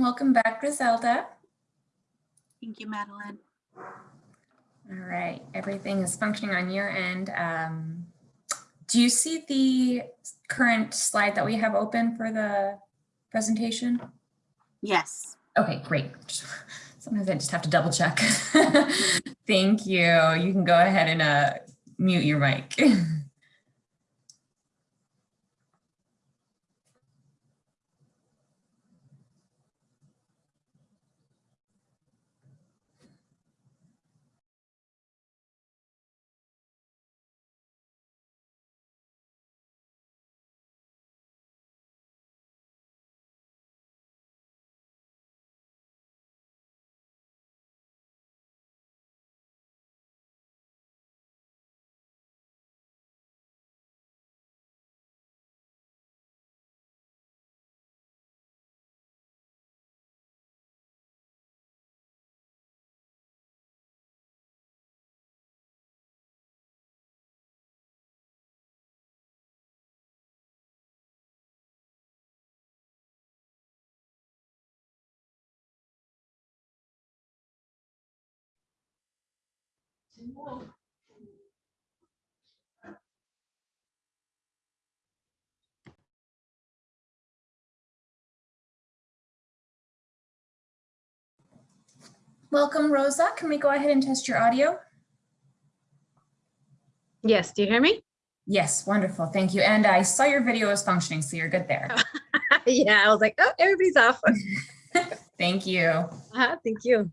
Welcome back, Griselda. Thank you, Madeline. All right, everything is functioning on your end. Um, do you see the current slide that we have open for the presentation? Yes. Okay, great. Sometimes I just have to double check. Thank you. You can go ahead and uh, mute your mic. Welcome, Rosa. Can we go ahead and test your audio? Yes, do you hear me? Yes, wonderful. Thank you. And I saw your video was functioning, so you're good there. yeah, I was like, oh, everybody's off. Thank you. Uh-huh, thank you.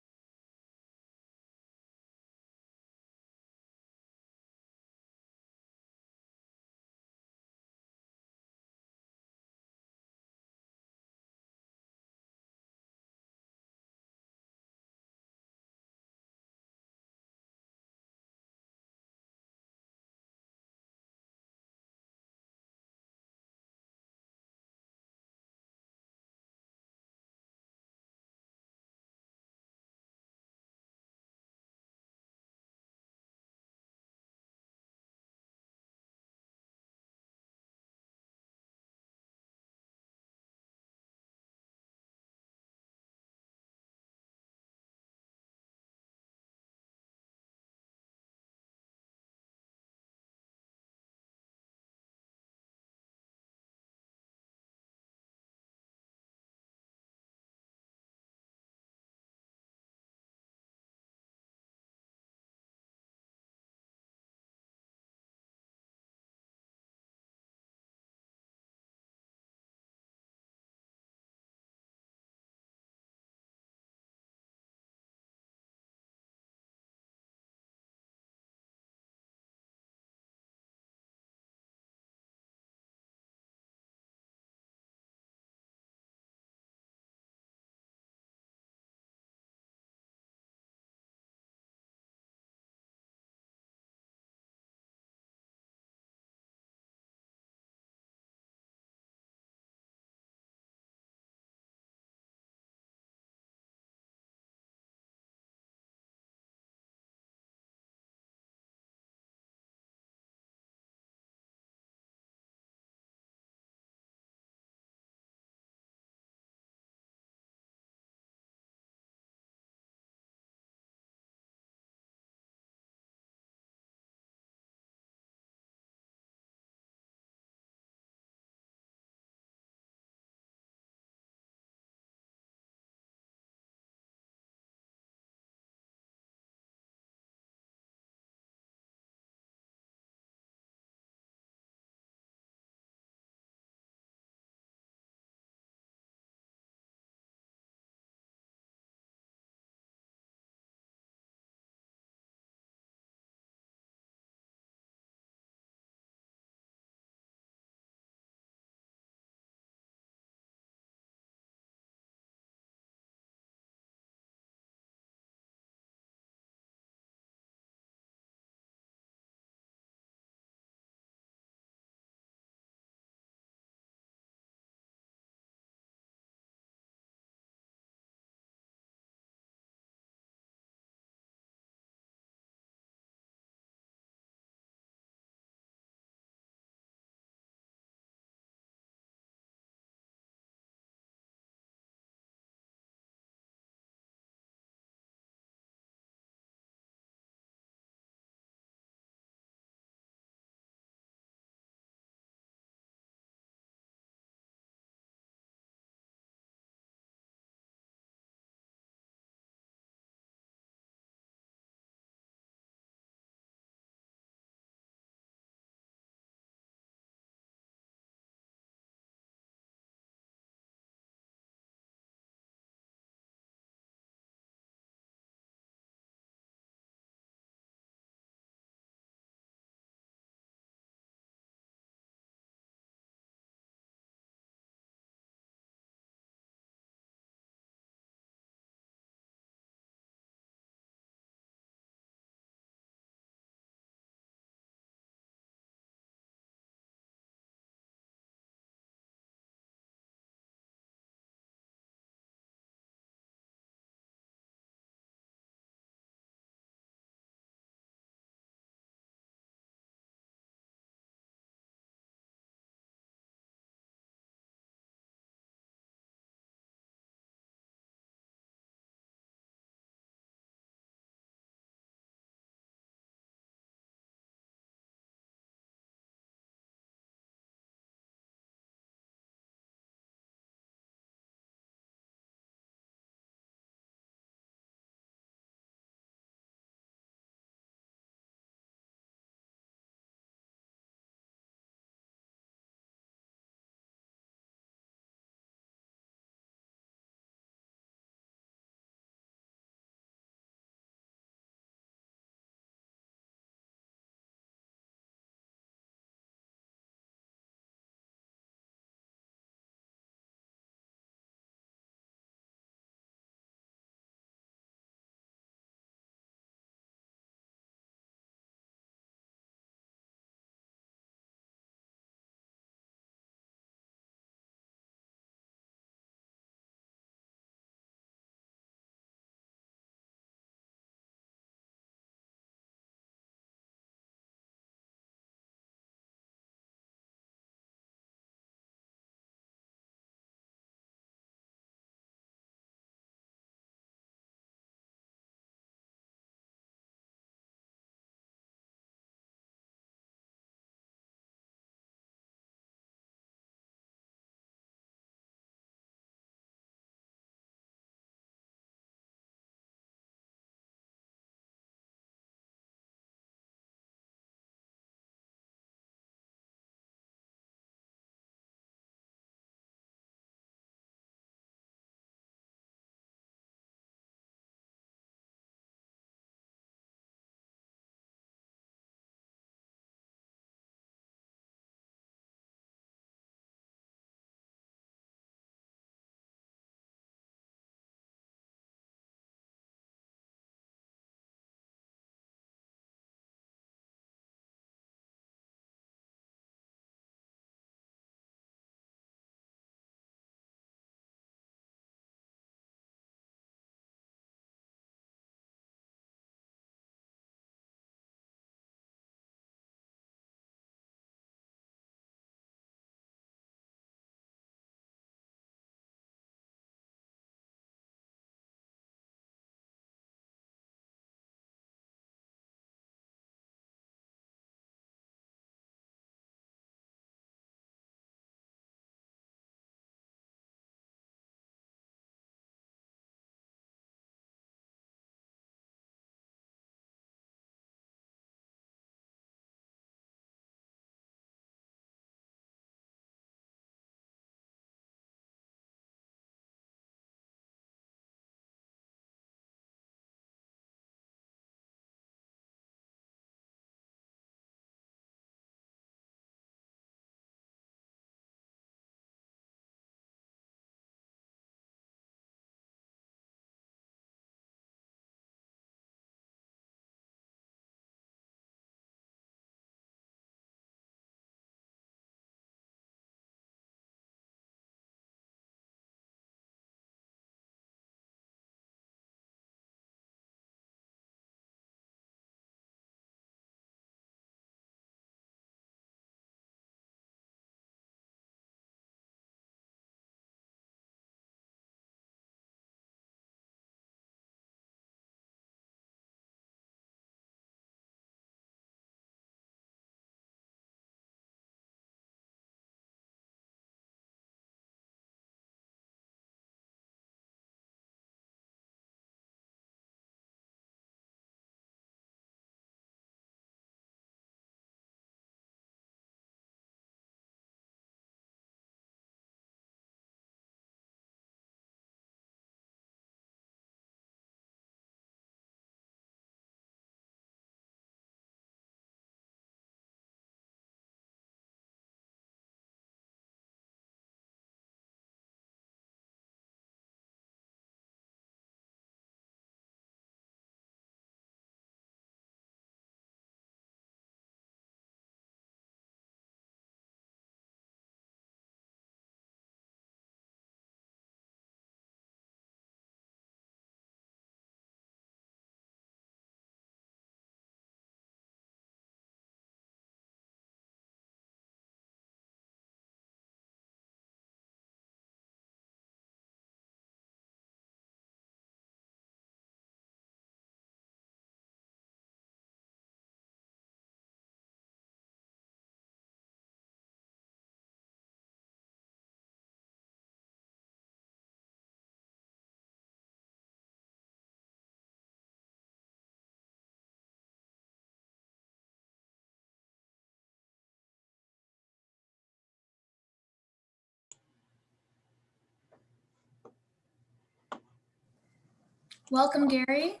Welcome, Gary.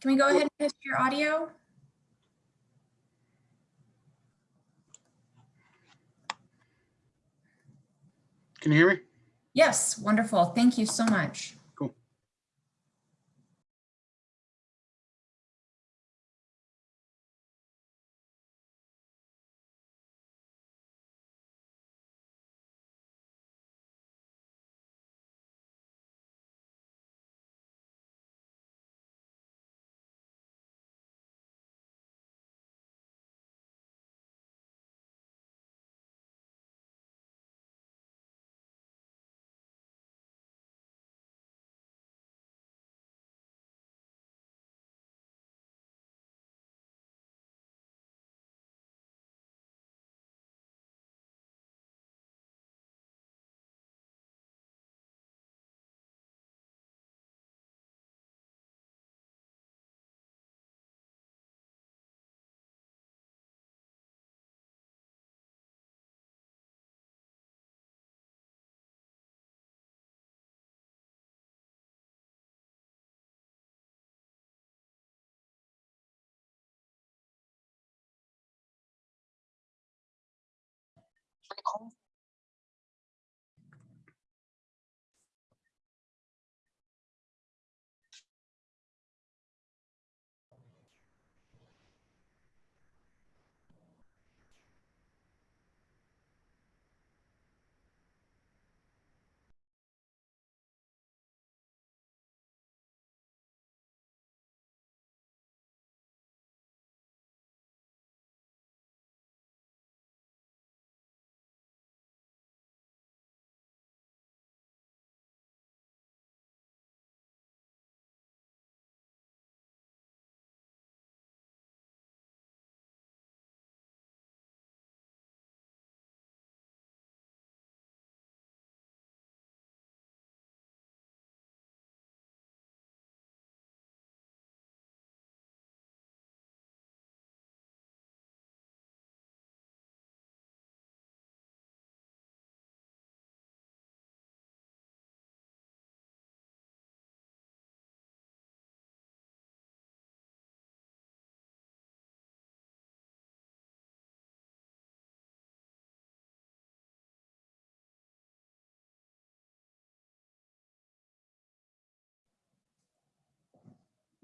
Can we go ahead and test your audio? Can you hear me? Yes, wonderful. Thank you so much. all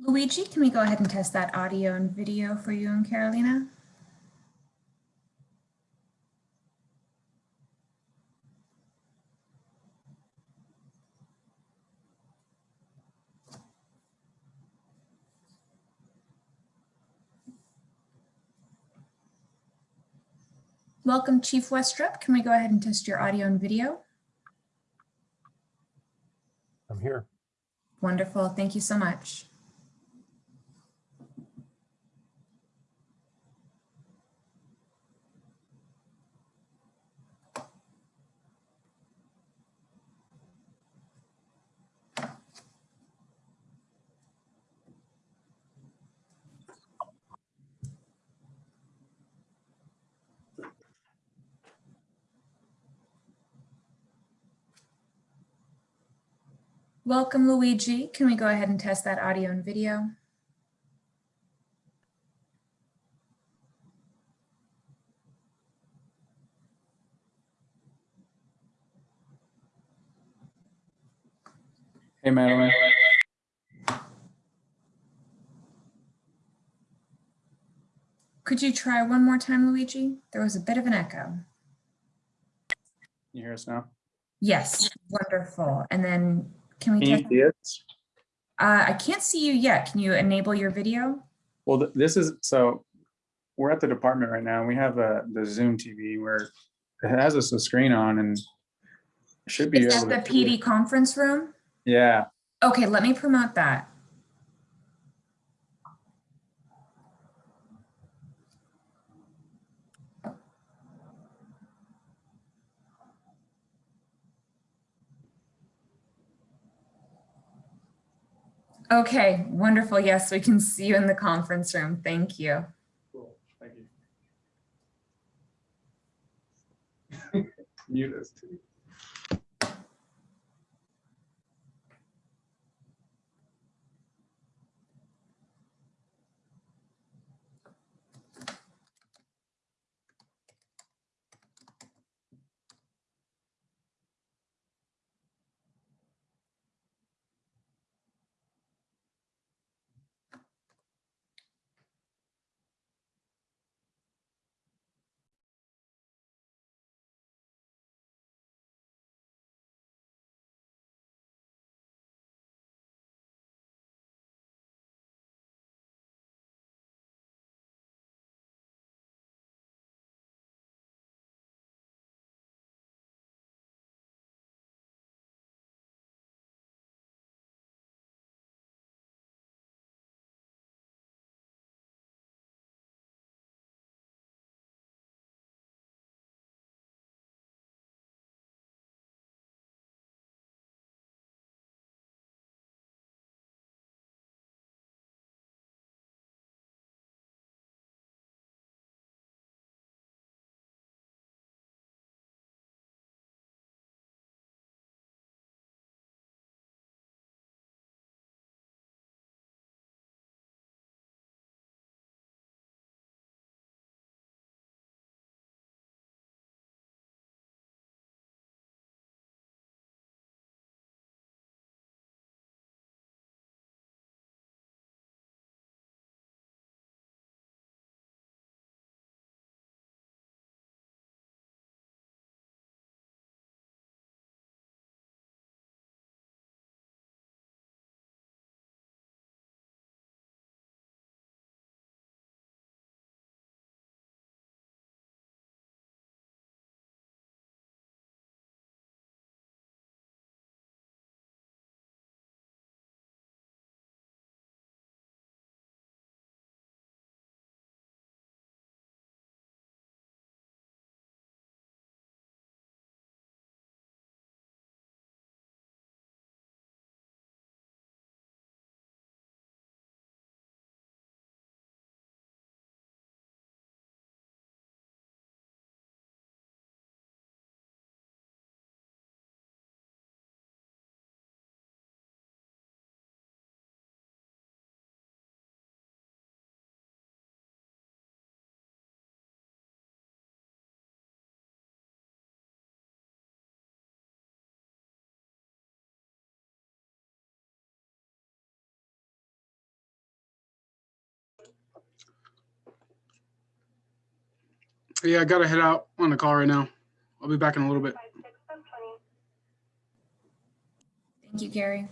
Luigi, can we go ahead and test that audio and video for you and Carolina? Welcome, Chief Westrup. Can we go ahead and test your audio and video? I'm here. Wonderful. Thank you so much. Welcome, Luigi. Can we go ahead and test that audio and video? Hey, Madeline. Could you try one more time, Luigi? There was a bit of an echo. You hear us now? Yes, wonderful. And then can we Can you see us? Uh, I can't see you yet. Can you enable your video? Well, th- this is, so we're at the department right now. and We have a, the Zoom TV where it has us a screen on and should be Is that the PD conference room? Yeah, Okay, let me promote that. Okay, wonderful. Yes, we can see you in the conference room. Thank you. cool. Thank you. Mute us too. Yeah, I gotta head out on the call right now. I'll be back in a little bit. Thank you, Gary.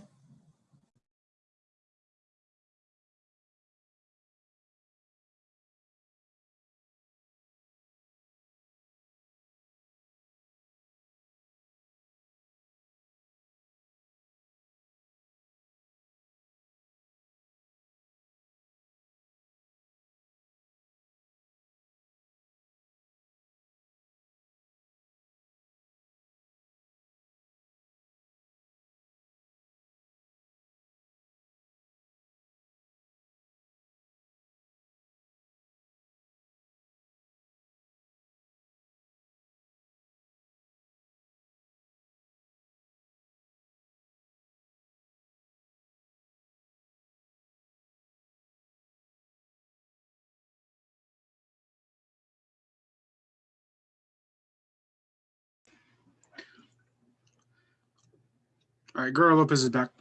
All right, Guerrero Lopez is back.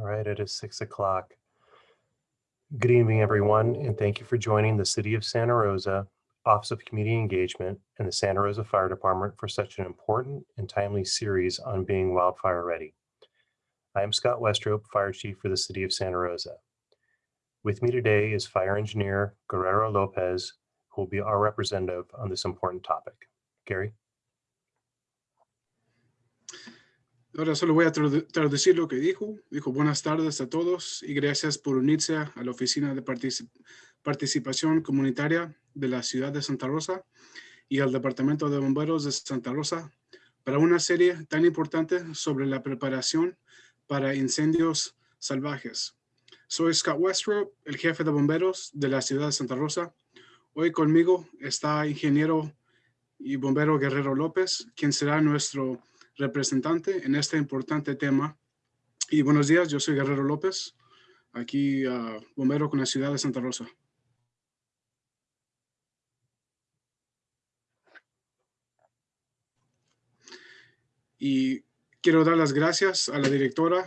All right, it is six o'clock. Good evening, everyone, and thank you for joining the City of Santa Rosa Office of Community Engagement and the Santa Rosa Fire Department for such an important and timely series on being wildfire ready. I am Scott Westrop, Fire Chief for the City of Santa Rosa. With me today is Fire Engineer Guerrero Lopez, who will be our representative on this important topic. Gary? Ahora solo voy a tradu- traducir lo que dijo. Dijo buenas tardes a todos y gracias por unirse a la Oficina de Partici- Participación Comunitaria de la Ciudad de Santa Rosa y al Departamento de Bomberos de Santa Rosa para una serie tan importante sobre la preparación para incendios salvajes. Soy Scott Westrop, el jefe de bomberos de la Ciudad de Santa Rosa. Hoy conmigo está ingeniero y bombero Guerrero López, quien será nuestro representante en este importante tema. Y buenos días, yo soy Guerrero López, aquí ah, bombero con la ciudad de Santa Rosa. Y quiero dar las gracias a la directora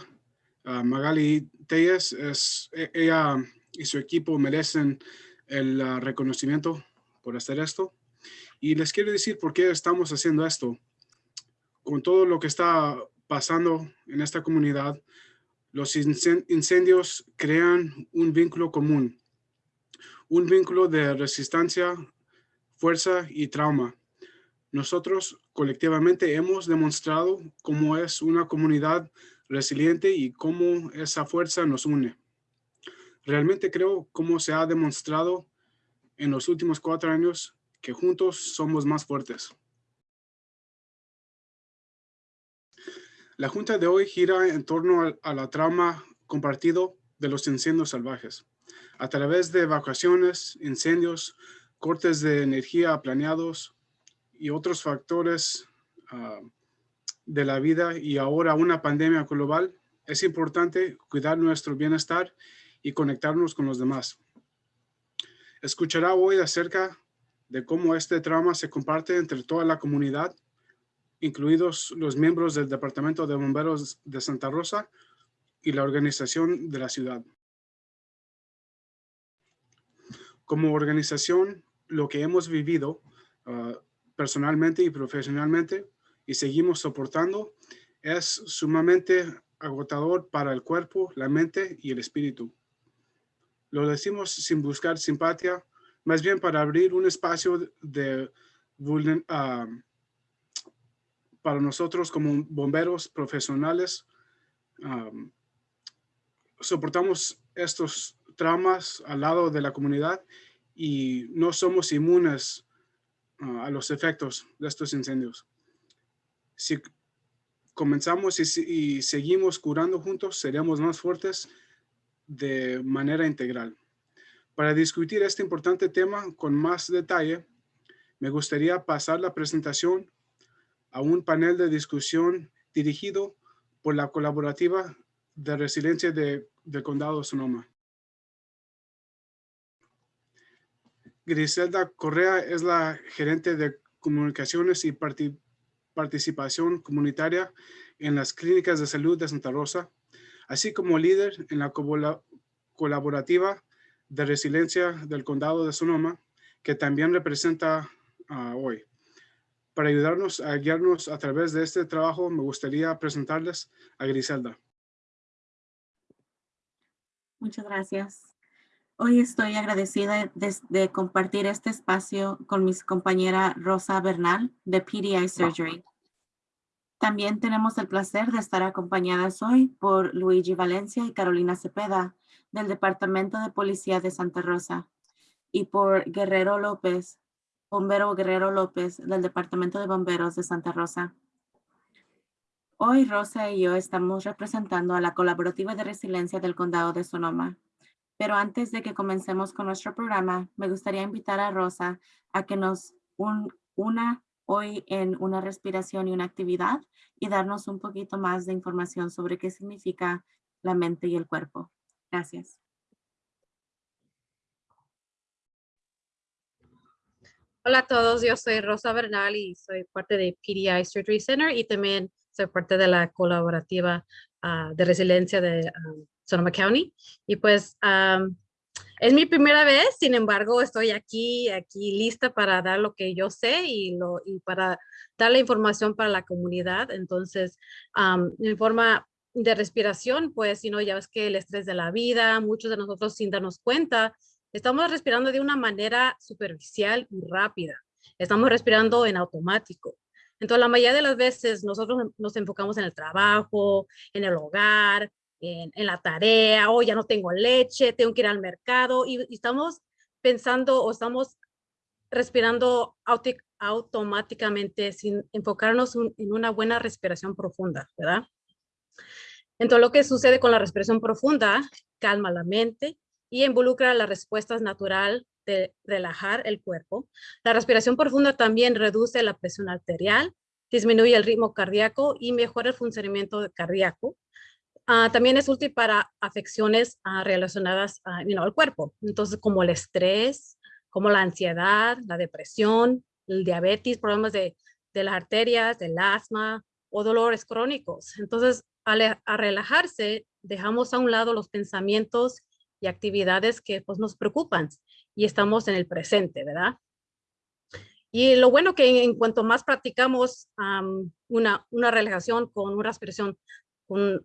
Magali Telles. Es, e- ella y su equipo merecen el ah, reconocimiento por hacer esto. Y les quiero decir por qué estamos haciendo esto con todo lo que está pasando en esta comunidad, los incen- incendios crean un vínculo común, un vínculo de resistencia, fuerza y trauma. Nosotros colectivamente hemos demostrado cómo es una comunidad resiliente y cómo esa fuerza nos une. Realmente creo cómo se ha demostrado en los últimos cuatro años que juntos somos más fuertes. La junta de hoy gira en torno a, la trama compartido de los incendios salvajes. A través de evacuaciones, incendios, cortes de energía planeados y otros factores ah, de la vida y ahora una pandemia global, es importante cuidar nuestro bienestar y conectarnos con los demás. Escuchará hoy acerca de cómo este trama se comparte entre toda la comunidad, incluidos los miembros del Departamento de Bomberos de Santa Rosa y la organización de la ciudad. Como organización, lo que hemos vivido ah, personalmente y profesionalmente y seguimos soportando es sumamente agotador para el cuerpo, la mente y el espíritu. Lo decimos sin buscar simpatía, más bien para abrir un espacio de vulner- ah, para nosotros como bomberos profesionales. am, soportamos estos traumas al lado de la comunidad y no somos inmunes ah, a los efectos de estos incendios. Si comenzamos y, y seguimos curando juntos, seremos más fuertes de manera integral. Para discutir este importante tema con más detalle, me gustaría pasar la presentación a un panel de discusión dirigido por la colaborativa de resiliencia de- del condado de Sonoma. Griselda Correa es la gerente de comunicaciones y parti- participación comunitaria en las clínicas de salud de Santa Rosa, así como líder en la colaborativa de resiliencia del condado de Sonoma, que también representa hoy. Para ayudarnos a guiarnos a través de este trabajo, me gustaría presentarles a Griselda. Muchas gracias. Hoy estoy agradecida de, compartir este espacio con mi compañera Rosa Bernal de PDI Surgery. También tenemos el placer de estar acompañadas hoy por Luigi Valencia y Carolina Cepeda del Departamento de Policía de Santa Rosa y por Guerrero López, bombero Guerrero López del Departamento de Bomberos de Santa Rosa. Hoy Rosa y yo estamos representando a la colaborativa de resiliencia del condado de Sonoma. Pero antes de que comencemos con nuestro programa, me gustaría invitar a Rosa a que nos un- una hoy en una respiración y una actividad y darnos un poquito más de información sobre qué significa la mente y el cuerpo. Gracias. Hola a todos, yo soy Rosa Bernal y soy parte de PDI Surgery Center y también soy parte de la colaborativa ah, de resiliencia de ah, Sonoma County. Y pues am, es mi primera vez, sin embargo, estoy aquí, aquí lista para dar lo que yo sé y, lo, y para dar la información para la comunidad. Entonces, am, en forma de respiración, pues, si no, ya ves que el estrés de la vida, muchos de nosotros sin darnos cuenta, Estamos respirando de una manera superficial y rápida. Estamos respirando en automático. Entonces, la mayoría de las veces nosotros nos enfocamos en el trabajo, en el hogar, en, la tarea, o ya no tengo leche, tengo que ir al mercado y, estamos pensando o estamos respirando automáticamente sin enfocarnos en una buena respiración profunda, ¿verdad? Entonces, lo que sucede con la respiración profunda, calma la mente, y involucra las respuestas natural de relajar el cuerpo. La respiración profunda también reduce la presión arterial, disminuye el ritmo cardíaco y mejora el funcionamiento cardíaco. Ah, también es útil para afecciones ah, relacionadas ah, al cuerpo, entonces como el estrés, como la ansiedad, la depresión, el diabetes, problemas de, de las arterias, del asma o dolores crónicos. Entonces, al a relajarse, dejamos a un lado los pensamientos y actividades que pues, nos preocupan y estamos en el presente, ¿verdad? Y lo bueno que en cuanto más practicamos am, una, una relajación con una respiración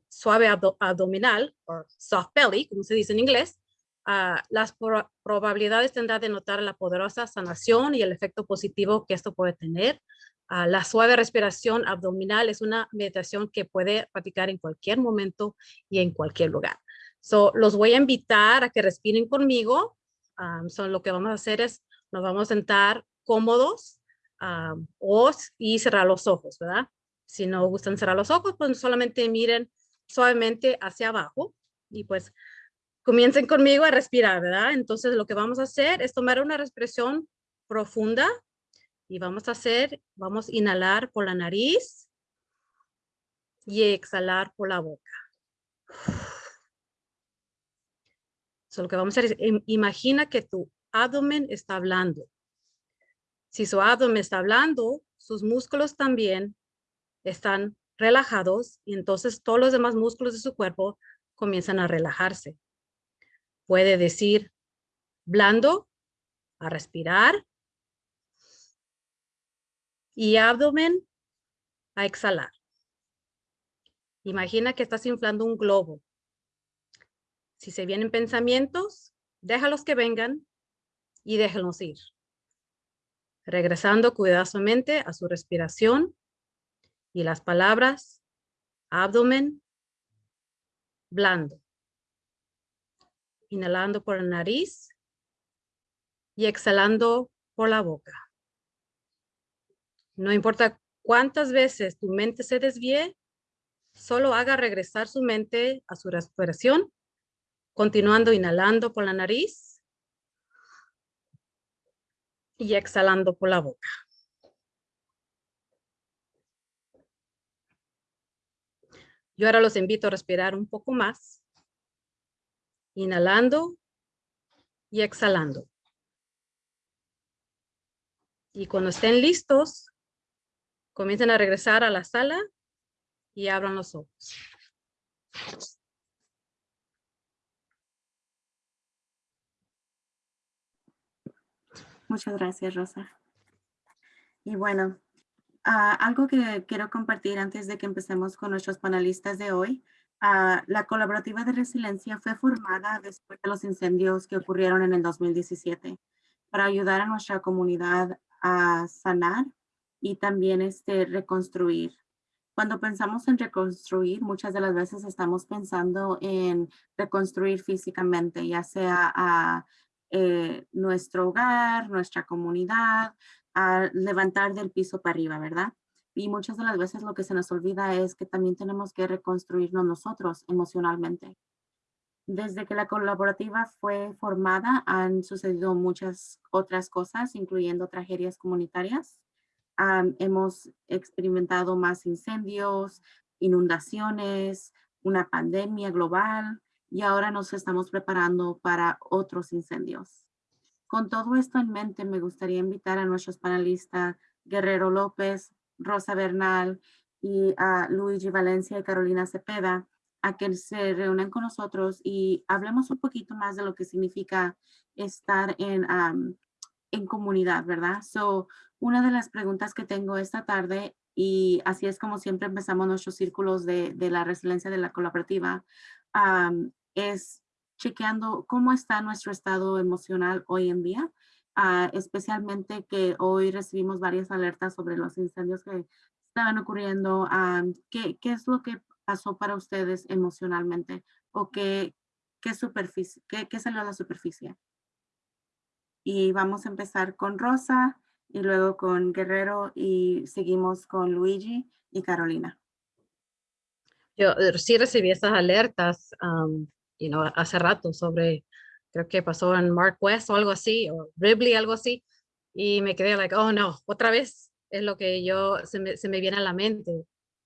suave abdo- abdominal, o soft belly, como se dice en inglés, ah, las pro- probabilidades tendrán de notar la poderosa sanación y el efecto positivo que esto puede tener. Ah, la suave respiración abdominal es una meditación que puede practicar en cualquier momento y en cualquier lugar. So, los voy a invitar a que respiren conmigo. Um, so, lo que vamos a hacer es, nos vamos a sentar cómodos um, o, y cerrar los ojos, ¿verdad? Si no gustan cerrar los ojos, pues solamente miren suavemente hacia abajo y pues comiencen conmigo a respirar, ¿verdad? Entonces lo que vamos a hacer es tomar una respiración profunda y vamos a hacer, vamos a inhalar por la nariz y exhalar por la boca. Lo que vamos a hacer es, im- imagina que tu abdomen está hablando. Si su abdomen está hablando, sus músculos también están relajados y entonces todos los demás músculos de su cuerpo comienzan a relajarse. Puede decir blando, a respirar y abdomen a exhalar. Imagina que estás inflando un globo. Si se vienen pensamientos, déjalos que vengan y déjenlos ir. Regresando cuidadosamente a su respiración y las palabras abdomen blando. Inhalando por la nariz y exhalando por la boca. No importa cuántas veces tu mente se desvíe, solo haga regresar su mente a su respiración, continuando inhalando por la nariz y exhalando por la boca. Yo ahora los invito a respirar un poco más, inhalando y exhalando. Y cuando estén listos, comiencen a regresar a la sala y abran los ojos. Muchas gracias, Rosa. Y bueno, ah, algo que quiero compartir antes de que empecemos con nuestros panelistas de hoy. ah, la colaborativa de resiliencia fue formada después de los incendios que ocurrieron en el 2017 para ayudar a nuestra comunidad a sanar y también este, reconstruir. Cuando pensamos en reconstruir, muchas de las veces estamos pensando en reconstruir físicamente, ya sea a eh, nuestro hogar, nuestra comunidad, a levantar del piso para arriba, ¿verdad? Y muchas de las veces lo que se nos olvida es que también tenemos que reconstruirnos nosotros emocionalmente. Desde que la colaborativa fue formada, han sucedido muchas otras cosas, incluyendo tragedias comunitarias. Hemos experimentado más incendios, inundaciones, una pandemia global y ahora nos estamos preparando para otros incendios. Con todo esto en mente, me gustaría invitar a nuestros panelistas Guerrero López, Rosa Bernal y a Luigi Valencia y Carolina Cepeda a que se reúnan con nosotros y hablemos un poquito más de lo que significa estar en, en comunidad, ¿verdad? So, una de las preguntas que tengo esta tarde, y así es como siempre empezamos nuestros círculos de, de la resiliencia de la colaborativa, es chequeando cómo está nuestro estado emocional hoy en día, ah, especialmente que hoy recibimos varias alertas sobre los incendios que estaban ocurriendo. am, ¿qué, ¿Qué es lo que pasó para ustedes emocionalmente? ¿O qué, qué, superficie, qué, qué salió a la superficie? Y vamos a empezar con Rosa y luego con Guerrero y seguimos con Luigi y Carolina. Yo eh, sí recibí esas alertas, um, you know, hace rato sobre, creo que pasó en Mark West o algo así, o Ripley, algo así, y me quedé like, oh no, otra vez es lo que yo, se me, se me viene a la mente.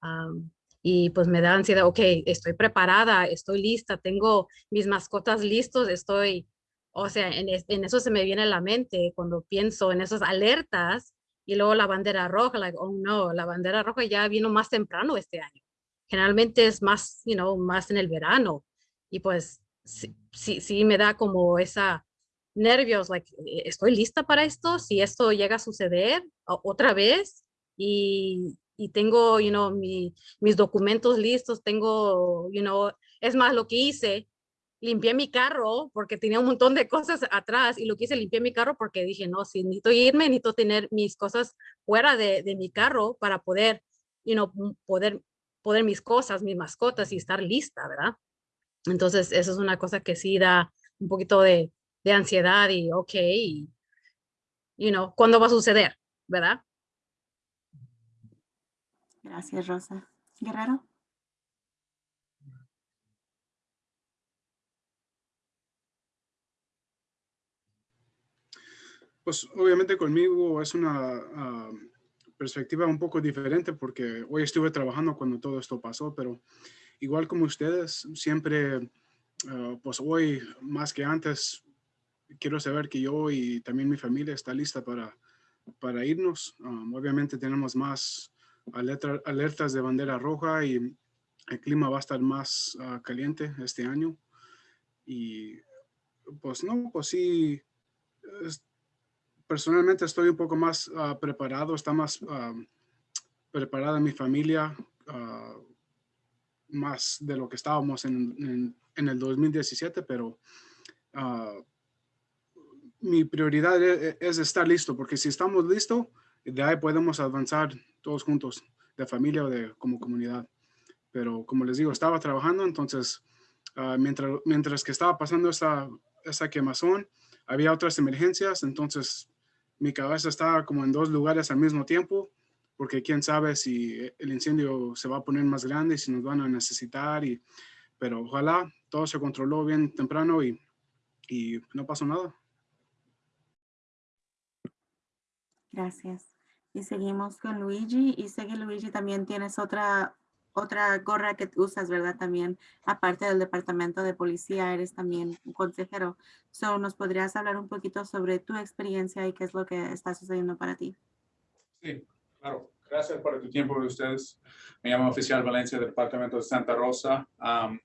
um, y pues me da ansiedad, ok, estoy preparada, estoy lista, tengo mis mascotas listos, estoy, o sea, en, en eso se me viene a la mente cuando pienso en esas alertas y luego la bandera roja, like, oh no, la bandera roja ya vino más temprano este año generalmente es más, you know, más en el verano. Y pues sí, sí, sí me da como esa nervios, like, eh, ¿estoy lista para esto? Si esto llega a suceder otra vez y, y tengo, you know, mi- mis documentos listos, tengo, you know, es más lo que hice, limpié mi carro porque tenía un montón de cosas atrás y lo que hice, limpié mi carro porque dije, no, si necesito irme, necesito tener mis cosas fuera de, de mi carro para poder, you know, poder poder mis cosas, mis mascotas y estar lista, ¿verdad? Entonces, eso es una cosa que sí da un poquito de, de ansiedad y, ok, y, you know, ¿cuándo va a suceder? ¿Verdad? Gracias, Rosa. Guerrero. Pues obviamente conmigo es una ah, perspectiva un poco diferente porque hoy estuve trabajando cuando todo esto pasó, pero igual como ustedes, siempre, ah, pues hoy más que antes, quiero saber que yo y también mi familia está lista para, para irnos. Ah, obviamente tenemos más alerta- alertas de bandera roja y el clima va a estar más ah, caliente este año. Y pues no, pues sí, es- personalmente estoy un poco más ah, preparado, está más ah, preparada mi familia, ah, más de lo que estábamos en, en- el 2017, pero ah, mi prioridad e- e- es, estar listo, porque si estamos listos, de ahí podemos avanzar todos juntos, de familia o de como comunidad. Pero como les digo, estaba trabajando, entonces ah, mientras, mientras que estaba pasando esa, esa quemazón, había otras emergencias, entonces mi cabeza estaba como en dos lugares al mismo tiempo, porque quién sabe si el incendio se va a poner más grande, si nos van a necesitar, y, pero ojalá todo se controló bien temprano y, y no pasó nada. Gracias. Y seguimos con Luigi. Y sé que Luigi también tienes otra, otra gorra que usas, ¿verdad? También, aparte del departamento de policía, eres también un consejero. So, ¿Nos podrías hablar un poquito sobre tu experiencia y qué es lo que está sucediendo para ti? Sí, claro. Gracias por tu tiempo de ustedes. Me llamo Oficial Valencia del Departamento de Santa Rosa. Am,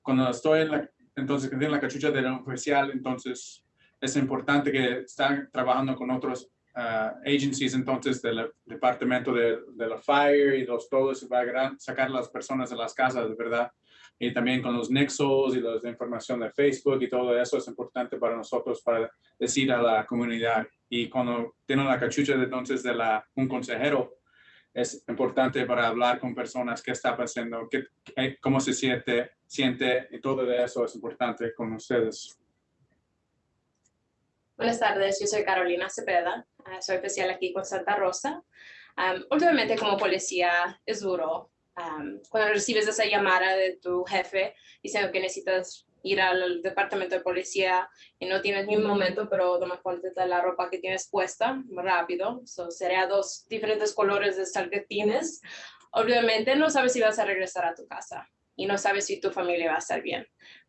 cuando estoy en la, entonces, tiene la cachucha de oficial, entonces es importante que están trabajando con otros ah, agencies, entonces del Departamento de, de la Fire y los todos a gran- sacar las personas de las casas, ¿verdad? Y también con los nexos y de información de Facebook y todo eso es importante para nosotros para decir a la comunidad. Y cuando tienen la cachucha de, entonces de la, un consejero, es importante para hablar con personas qué está pasando, qué, qué- cómo se siente, siente y todo de eso es importante con ustedes. Buenas tardes, yo soy Carolina Cepeda, ah, soy especial aquí con Santa Rosa. Am, últimamente como policía es duro. am, cuando recibes esa llamada de tu jefe diciendo que necesitas ir al departamento de policía y no tienes ni un momento, pero nomás ponte la ropa que tienes puesta rápido. So, sería dos diferentes colores de estar que tienes. Obviamente no sabes si vas a regresar a tu casa y no sabes si tu familia va a estar bien.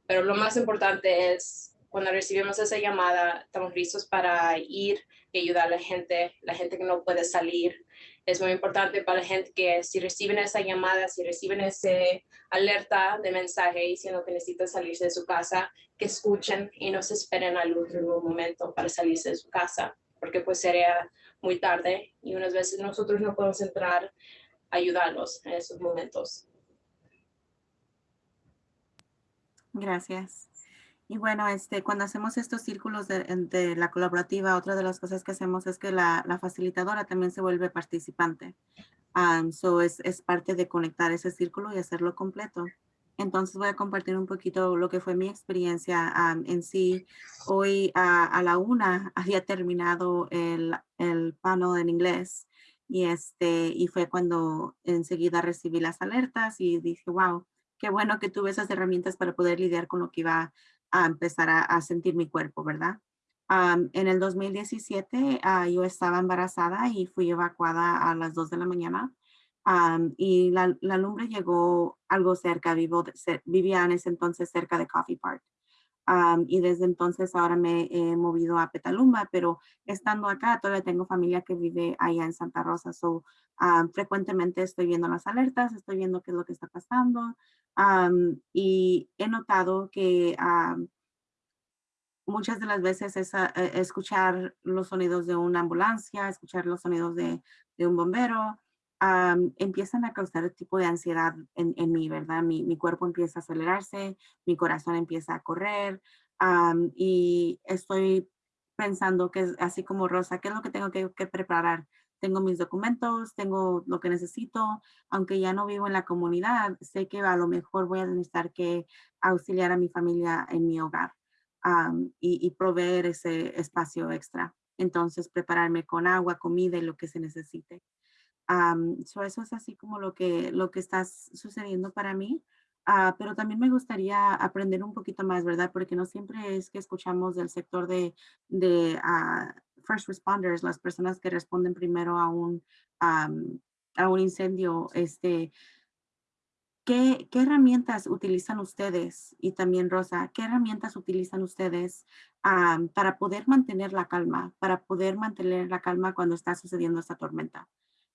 Pero lo más importante es cuando recibimos esa llamada, estamos listos para ir y ayudar a la gente, la gente que no puede salir. Es muy importante para la gente que si reciben esa llamada, si reciben ese alerta de mensaje diciendo que necesitan salirse de su casa, que escuchen y no se esperen al último momento para salirse de su casa, porque pues sería muy tarde y unas veces nosotros no podemos entrar a ayudarlos en esos momentos. Gracias. Y bueno, este, cuando hacemos estos círculos de, la colaborativa, otra de las cosas que hacemos es que la, facilitadora también se vuelve participante. Um, so es, es parte de conectar ese círculo y hacerlo completo. Entonces voy a compartir un poquito lo que fue mi experiencia en sí. Hoy a, a la una había terminado el, el panel en inglés y, este, y fue cuando enseguida recibí las alertas y dije, wow, qué bueno que tuve esas herramientas para poder lidiar con lo que iba a empezar a, sentir mi cuerpo, ¿verdad? En el 2017 ah, yo estaba embarazada y fui evacuada a las 2 de la mañana y la, lumbre llegó algo cerca, vivo, vivía en ese entonces cerca de Coffee Park. Am, y desde entonces ahora me he movido a Petalumba, pero estando acá todavía tengo familia que vive allá en Santa Rosa. So, am, frecuentemente estoy viendo las alertas, estoy viendo qué es lo que está pasando. am, y he notado que muchas de las veces es a- e- escuchar los sonidos de una ambulancia, escuchar los sonidos de, de un bombero, empiezan a causar el tipo de ansiedad en, en mí, ¿verdad? Mi, mi cuerpo empieza a acelerarse, mi corazón empieza a correr y estoy pensando que así como Rosa, ¿qué es lo que tengo que, preparar? Tengo mis documentos, tengo lo que necesito, aunque ya no vivo en la comunidad, sé que a lo mejor voy a necesitar que auxiliar a mi familia en mi hogar y proveer ese espacio extra. Entonces, prepararme con agua, comida y lo que se necesite. Am, so eso es así como lo que, lo que está sucediendo para mí. Ah, pero también me gustaría aprender un poquito más, ¿verdad? Porque no siempre es que escuchamos del sector de, de ah, first responders, las personas que responden primero a un, am, a un incendio. Este, ¿qué, ¿Qué herramientas utilizan ustedes? Y también Rosa, ¿qué herramientas utilizan ustedes am, para poder mantener la calma, para poder mantener la calma cuando está sucediendo esta tormenta?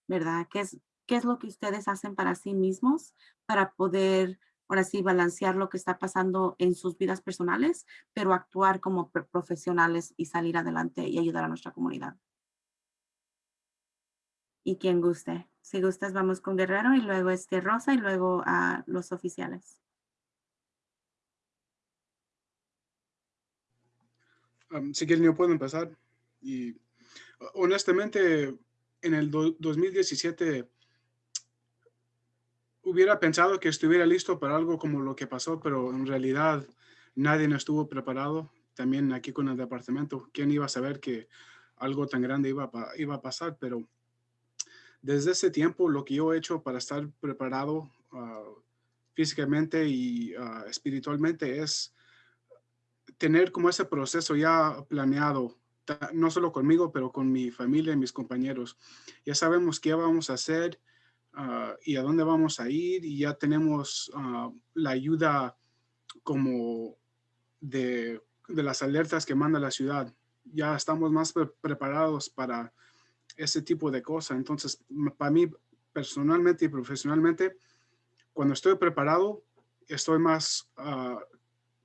¿Verdad? ¿Qué es, qué es lo que ustedes hacen para sí mismos para poder, ahora sí, balancear lo que está pasando en sus vidas personales, pero actuar como pro- profesionales y salir adelante y ayudar a nuestra comunidad? Y quien guste. Si gustas, vamos con Guerrero y luego este Rosa y luego a los oficiales. Um, si quieren, yo puedo empezar. Y honestamente, en el do- 2017 hubiera pensado que estuviera listo para algo como lo que pasó, pero en realidad nadie no estuvo preparado. También aquí con el departamento, ¿quién iba a saber que algo tan grande iba a, pasar? Pero desde ese tiempo, lo que yo he hecho para estar preparado ah, físicamente y ah, espiritualmente es tener como ese proceso ya planeado, no solo conmigo, pero con mi familia y mis compañeros. Ya sabemos qué vamos a hacer ah, y a dónde vamos a ir y ya tenemos ah, la ayuda como de, de las alertas que manda la ciudad. Ya estamos más pre- preparados para ese tipo de cosas. Entonces, para mí personalmente y profesionalmente, cuando estoy preparado, estoy más ah,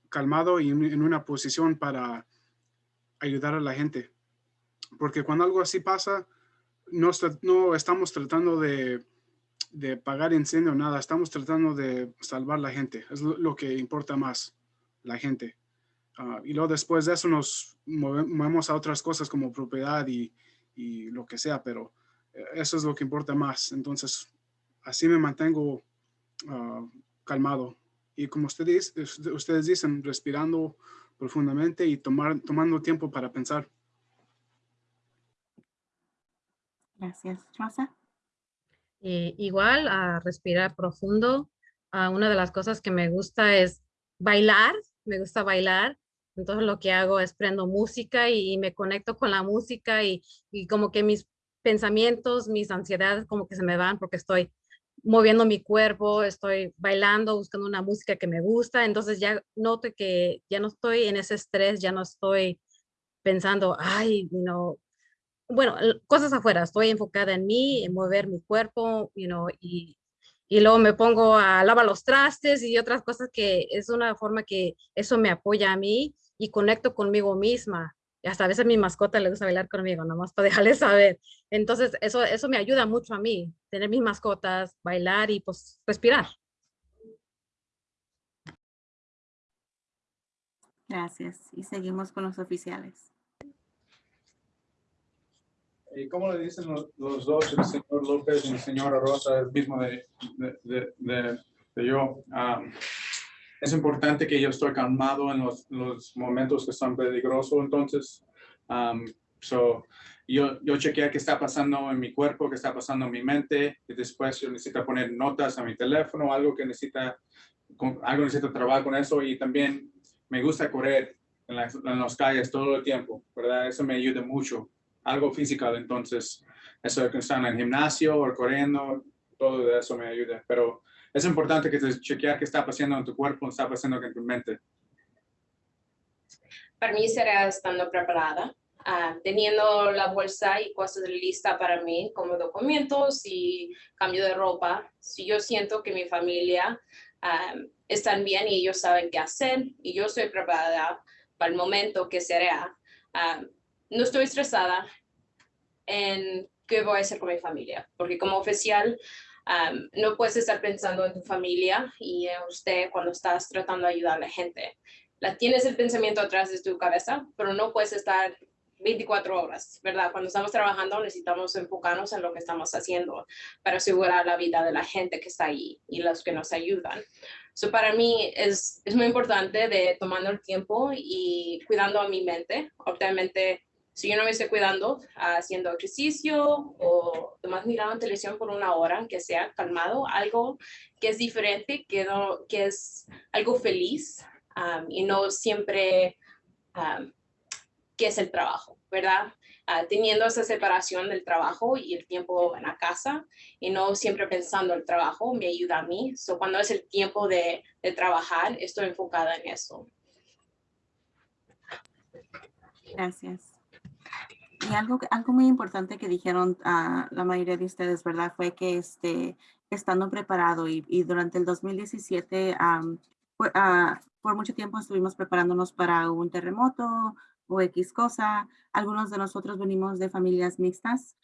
calmado y en una posición para ayudar a la gente. Porque cuando algo así pasa, no, no estamos tratando de, de pagar incendio, nada, estamos tratando de salvar la gente. Es lo, que importa más, la gente. Ah, y luego después de eso nos move- movemos a otras cosas como propiedad y, y lo que sea, pero eh, eso es lo que importa más. Entonces, así me mantengo ah, calmado. Y como ustedes dicen, respirando profundamente y tomar, tomando tiempo para pensar. Gracias. Rosa. Eh, igual a respirar profundo. Ah, una de las cosas que me gusta es bailar, me gusta bailar. Entonces lo que hago es prendo música y, me conecto con la música y, y como que mis pensamientos, mis ansiedades como que se me van porque estoy moviendo mi cuerpo, estoy bailando, buscando una música que me gusta. Entonces ya noto que ya no estoy en ese estrés, ya no estoy pensando, ay, know, bueno, cosas afuera, estoy enfocada en mí, en mover mi cuerpo, you know, y, y luego me pongo a lavar los trastes y otras cosas que es una forma que eso me apoya a mí y conecto conmigo misma. Y hasta a veces a mi mascota le gusta bailar conmigo, nomás para dejarle saber. Entonces, eso, eso me ayuda mucho a mí, tener mis mascotas, bailar y pues respirar. Gracias. Y seguimos con los oficiales. ¿Y cómo le dicen los, los dos, el señor López y la señora Rosa, el mismo de, de, de, de- de yo? Am, es importante que yo estoy calmado en los, los momentos que son peligrosos, entonces, am, so, yo, yo chequeo qué está pasando en mi cuerpo, qué está pasando en mi mente, y después yo necesito poner notas a mi teléfono, algo que necesita, algo necesito trabajar con eso, y también me gusta correr en las, en las calles todo el tiempo, ¿verdad? Eso me ayuda mucho algo físico, entonces eso de están en el gimnasio o corriendo, todo eso me ayuda. Pero es importante que te chequear qué está pasando en tu cuerpo, qué está pasando en tu mente. Para mí será estando preparada, ah, teniendo la bolsa y cosas lista para mí, como documentos y cambio de ropa. Si yo siento que mi familia ah, están bien y ellos saben qué hacer y yo estoy preparada para el momento que será, ah, no estoy estresada en qué voy a hacer con mi familia, porque como oficial no puedes estar pensando en tu familia y en usted cuando estás tratando de ayudar a la gente. La tienes el pensamiento atrás de tu cabeza, pero no puedes estar 24 horas, ¿verdad? Cuando estamos trabajando necesitamos enfocarnos en lo que estamos haciendo para asegurar la vida de la gente que está ahí y los que nos ayudan. So para mí es, es muy importante de tomando el tiempo y cuidando a mi mente. Obviamente si yo no me estoy cuidando, haciendo ejercicio o nomás mirando televisión por una hora, aunque sea calmado, algo que es diferente, que, no, que es algo feliz um, y no siempre um, que es el trabajo, ¿verdad? Ah, teniendo esa separación del trabajo y el tiempo en la casa y no siempre pensando el trabajo me ayuda a mí. So, cuando es el tiempo de, de trabajar, estoy enfocada en eso. Gracias. Y algo, algo muy importante que dijeron a la mayoría de ustedes, ¿verdad? Fue que este, estando preparado y, durante el 2017, am, fue- ah, por mucho tiempo estuvimos preparándonos para un terremoto o X cosa. Algunos de nosotros venimos de familias mixtas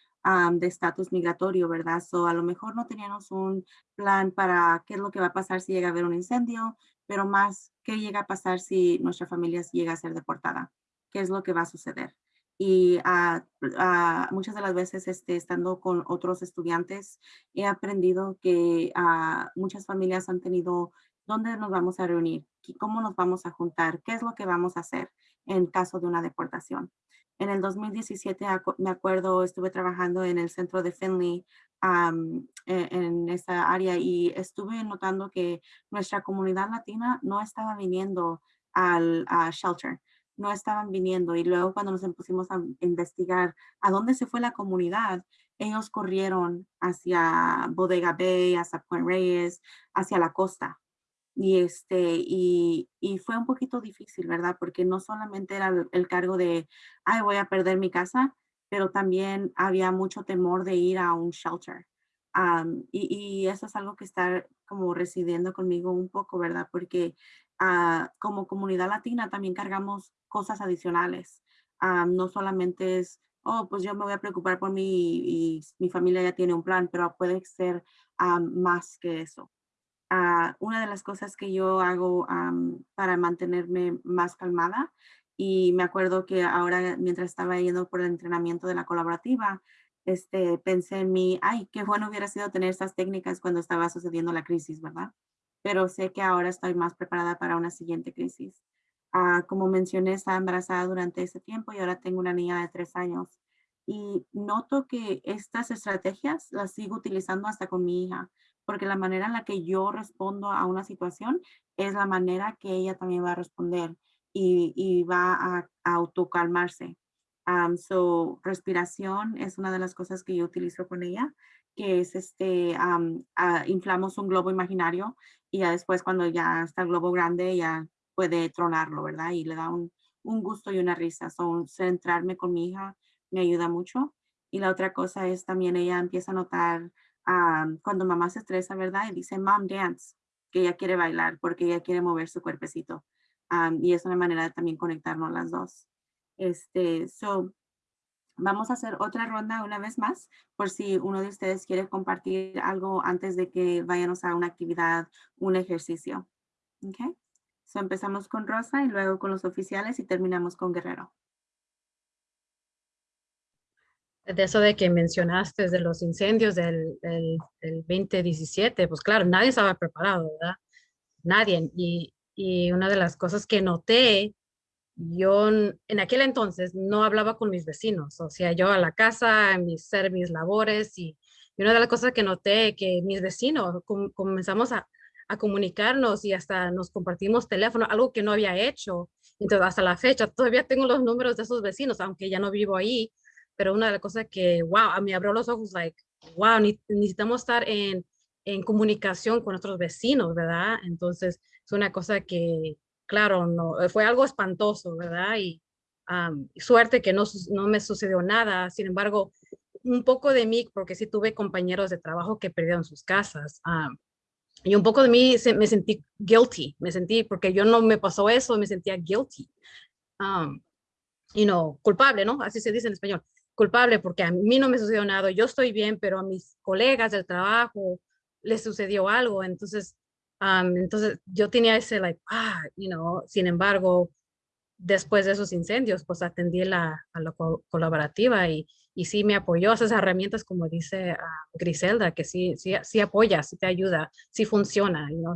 de estatus migratorio, ¿verdad? So, a lo mejor no teníamos un plan para qué es lo que va a pasar si llega a haber un incendio, pero más qué llega a pasar si nuestra familia llega a ser deportada, qué es lo que va a suceder y ah, ah, muchas de las veces este, estando con otros estudiantes he aprendido que ah, muchas familias han tenido dónde nos vamos a reunir, ¿Qué- cómo nos vamos a juntar, qué es lo que vamos a hacer en caso de una deportación. En el 2017, acu- me acuerdo, estuve trabajando en el centro de Finley am, e- en esa área y estuve notando que nuestra comunidad latina no estaba viniendo al shelter no estaban viniendo y luego cuando nos pusimos a investigar a dónde se fue la comunidad, ellos corrieron hacia Bodega Bay, hacia Point Reyes, hacia la costa. Y, este, y, y fue un poquito difícil, ¿verdad? Porque no solamente era el, cargo de, ay, voy a perder mi casa, pero también había mucho temor de ir a un shelter. Y, y eso es algo que está como residiendo conmigo un poco, ¿verdad? Porque ah, como comunidad latina también cargamos cosas adicionales. Ah, no solamente es, oh, pues yo me voy a preocupar por mí y, y mi familia ya tiene un plan, pero puede ser ah, más que eso. Ah, una de las cosas que yo hago am, para mantenerme más calmada y me acuerdo que ahora mientras estaba yendo por el entrenamiento de la colaborativa, este, pensé en mí, ay, qué bueno hubiera sido tener estas técnicas cuando estaba sucediendo la crisis, ¿verdad? Pero sé que ahora estoy más preparada para una siguiente crisis. Ah, como mencioné, estaba embarazada durante ese tiempo y ahora tengo una niña de tres años. Y noto que estas estrategias las sigo utilizando hasta con mi hija, porque la manera en la que yo respondo a una situación es la manera que ella también va a responder y, va a, a autocalmarse. Um, so, respiración es una de las cosas que yo utilizo con ella, que es este, ah, inflamos un globo imaginario y ya después cuando ya está el globo grande ya puede tronarlo, ¿verdad? Y le da un, un gusto y una risa. So, centrarme con mi hija me ayuda mucho. Y la otra cosa es también ella empieza a notar cuando mamá se estresa, ¿verdad? Y dice, mom, dance, que ella quiere bailar porque ella quiere mover su cuerpecito. Y es una manera de también conectarnos las dos. Este, so, vamos a hacer otra ronda una vez más, por si uno de ustedes quiere compartir algo antes de que vayamos a una actividad, un ejercicio. Okay. So empezamos con Rosa y luego con los oficiales y terminamos con Guerrero. De eso de que mencionaste de los incendios del, del, del 2017, pues claro, nadie estaba preparado, ¿verdad? Nadie. Y, y una de las cosas que noté, yo en aquel entonces no hablaba con mis vecinos, o sea, yo a la casa, a mis, hacer mis labores y, y una de las cosas que noté que mis vecinos com- comenzamos a, comunicarnos y hasta nos compartimos teléfono, algo que no había hecho. Entonces, hasta la fecha, todavía tengo los números de esos vecinos, aunque ya no vivo ahí, pero una de las cosas que, wow, a mí abrió los ojos, like, wow, ne- necesitamos estar en, en comunicación con nuestros vecinos, ¿verdad? Entonces, es una cosa que, claro, no, eh, fue algo espantoso, ¿verdad? Y suerte que no, no me sucedió nada, sin embargo, un poco de mí, porque sí tuve compañeros de trabajo que perdieron sus casas. y un poco de mí se- me sentí guilty, me sentí, porque yo no me pasó eso, me sentía guilty. Um, you know, culpable, ¿no? Así se dice en español. Culpable porque a mí no me sucedió nada, yo estoy bien, pero a mis colegas del trabajo les sucedió algo. Entonces, entonces yo tenía ese, like, ah, you know, sin embargo, después de esos incendios, pues atendí la, a la co- colaborativa y, y sí me apoyó esas herramientas, como dice ah, Griselda, que sí, sí, sí apoya, sí te ayuda, sí funciona. You know?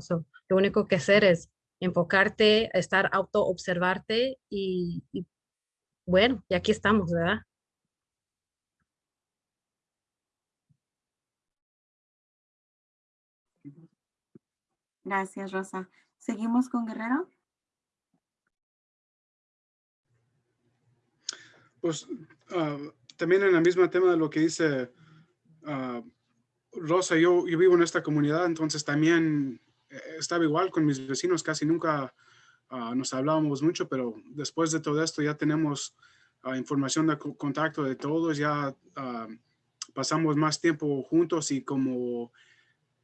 lo único que hacer es enfocarte, estar auto observarte y, y bueno, y aquí estamos, ¿verdad? Gracias, Rosa. Seguimos con Guerrero. Pues ah, también en el mismo tema de lo que dice ah, Rosa, yo, vivo en esta comunidad, entonces también eh, estaba igual con mis vecinos, casi nunca ah, nos hablábamos mucho, pero después de todo esto ya tenemos información de co- contacto de todos, ya pasamos más tiempo juntos y como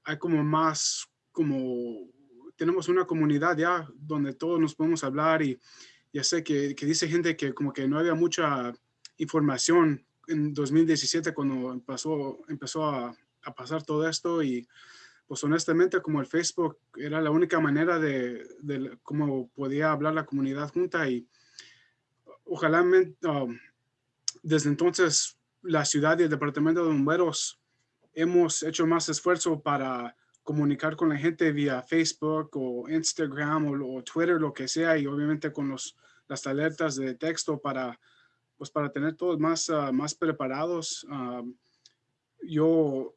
hay como más, como tenemos una comunidad ya donde todos nos podemos hablar y ya sé que, que dice gente que como que no había mucha información en 2017 cuando empezó, empezó a, a pasar todo esto y pues honestamente como el Facebook era la única manera de, de cómo podía hablar la comunidad junta y ojalá um, desde entonces la ciudad y el departamento de bomberos hemos hecho más esfuerzo para comunicar con la gente vía Facebook o Instagram o, o Twitter, lo que sea, y obviamente con los, las alertas de texto para, pues para tener todos más, ah, más preparados. Ah, yo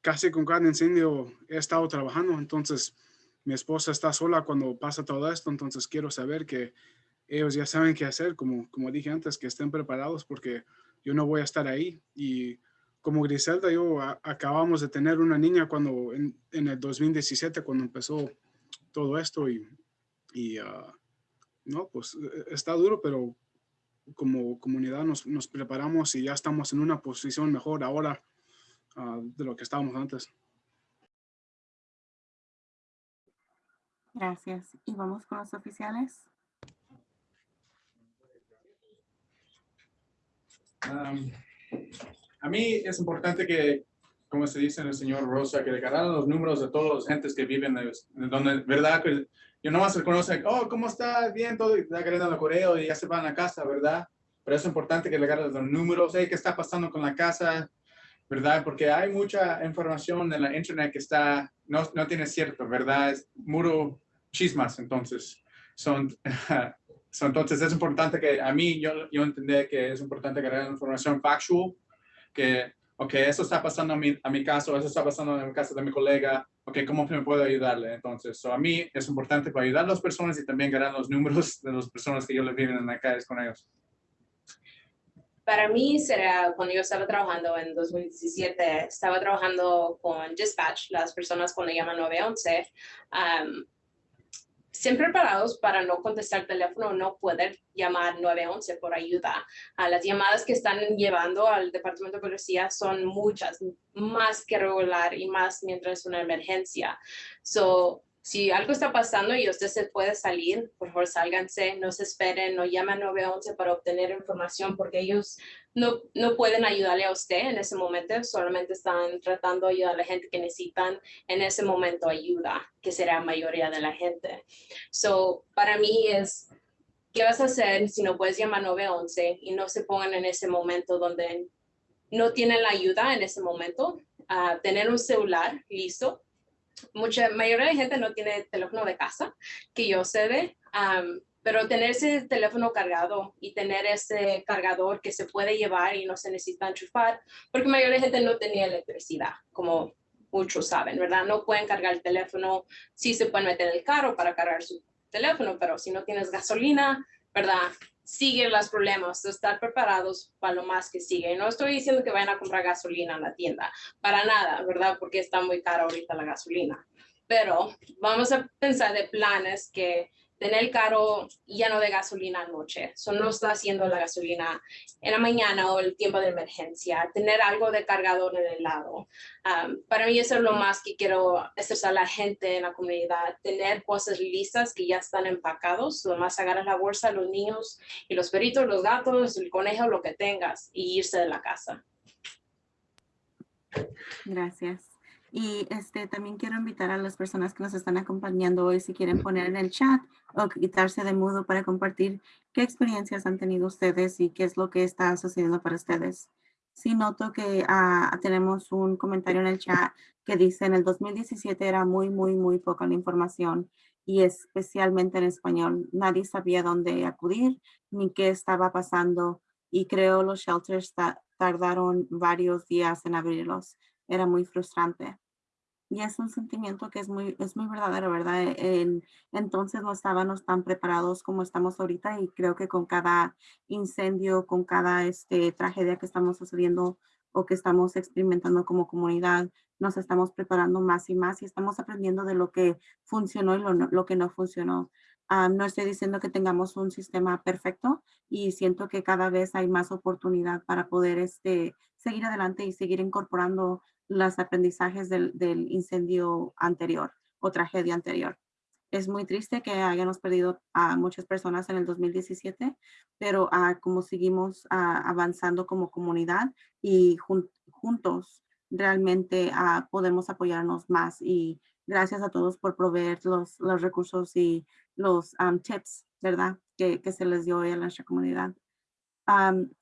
casi con cada incendio he estado trabajando, entonces mi esposa está sola cuando pasa todo esto, entonces quiero saber que ellos ya saben qué hacer, como, como dije antes, que estén preparados porque yo no voy a estar ahí. Y como Griselda, yo a- acabamos de tener una niña cuando en, en el 2017, cuando empezó todo esto y, y ah, no, pues eh, está duro, pero como comunidad nos, nos preparamos y ya estamos en una posición mejor ahora ah, de lo que estábamos antes. Gracias. Y vamos con los oficiales. Am, a mí es importante que, como se dice en el señor Rosa, que declararan los números de todos los gentes que viven, en en donde, ¿verdad? Que yo nomás reconoce, oh, ¿cómo está? Bien, todo, y agarrando el correo y ya se van a casa, ¿verdad? Pero es importante que le agarren los números, hey, ¿qué está pasando con la casa? ¿Verdad? Porque hay mucha información en la internet que está, no, no tiene cierto, ¿verdad? Es muro chismas, entonces. Son, So, entonces es importante que a mí yo, yo entendí que es importante agarrar información factual, que, ok, eso está pasando a mi, a mi caso, eso está pasando en el caso de mi colega, ok, ¿cómo me puedo ayudarle? Entonces, so, a mí es importante para ayudar a las personas y también ganar los números de las personas que yo les viven en la calle con ellos. Para mí será cuando yo estaba trabajando en 2017, estaba trabajando con dispatch, las personas cuando llaman 911, um, siempre preparados para no contestar el teléfono, no poder llamar 911 por ayuda. A las llamadas que están llevando al departamento de policía son muchas, más que regular y más mientras es una emergencia. Si algo está pasando y usted se puede salir, por favor sálganse, no se esperen, no llamen 911 para obtener información porque ellos no, no pueden ayudarle a usted en ese momento, solamente están tratando de ayudar a la gente que necesitan en ese momento ayuda, que será la mayoría de la gente. So, para mí es, ¿qué vas a hacer si no puedes llamar 911 y no se pongan en ese momento donde no tienen la ayuda en ese momento? a tener un celular listo mucha mayoría de gente no tiene teléfono de casa, que yo sé de, pero tener ese teléfono cargado y tener ese cargador que se puede llevar y no se necesita enchufar, porque la mayoría de gente no tenía electricidad, como muchos saben, ¿verdad? No pueden cargar el teléfono, sí se pueden meter el carro para cargar su teléfono, pero si no tienes gasolina, ¿verdad? Siguen los problemas, estar preparados para lo más que sigue. No estoy diciendo que vayan a comprar gasolina en la tienda, para nada, ¿verdad? Porque está muy cara ahorita la gasolina. Pero vamos a pensar de planes que tener el carro lleno de gasolina anoche, eso no está haciendo la gasolina en la mañana o el tiempo de emergencia, tener algo de cargador en el lado. Um, para mí eso es lo más que quiero estresar a la gente en la comunidad, tener cosas listas que ya están empacados, lo más agarras la bolsa, los niños y los perritos, los gatos, el conejo, lo que tengas y irse de la casa. Gracias. Y este también quiero invitar a las personas que nos están acompañando hoy si quieren poner en el chat o quitarse de mudo para compartir qué experiencias han tenido ustedes y qué es lo que está sucediendo para ustedes. Sí noto que ah, tenemos un comentario en el chat que dice en el 2017 era muy, muy, muy poca la información y especialmente en español. Nadie sabía dónde acudir ni qué estaba pasando y creo los shelters ta- tardaron varios días en abrirlos. Era muy frustrante. Y es un sentimiento que es muy, es muy verdadero, ¿verdad? E- en- entonces no estábamos tan preparados como estamos ahorita y creo que con cada incendio, con cada este, tragedia que estamos sucediendo o que estamos experimentando como comunidad, nos estamos preparando más y más y estamos aprendiendo de lo que funcionó y lo, lo que no funcionó. Ah, no estoy diciendo que tengamos un sistema perfecto y siento que cada vez hay más oportunidad para poder este, seguir adelante y seguir incorporando los aprendizajes del, incendio anterior o tragedia anterior. Es muy triste que hayamos perdido a muchas personas en el 2017, pero ah, como seguimos ah, avanzando como comunidad y jun- juntos realmente ah, podemos apoyarnos más y gracias a todos por proveer los, los recursos y los am, tips, ¿verdad? Que, se les dio a nuestra comunidad.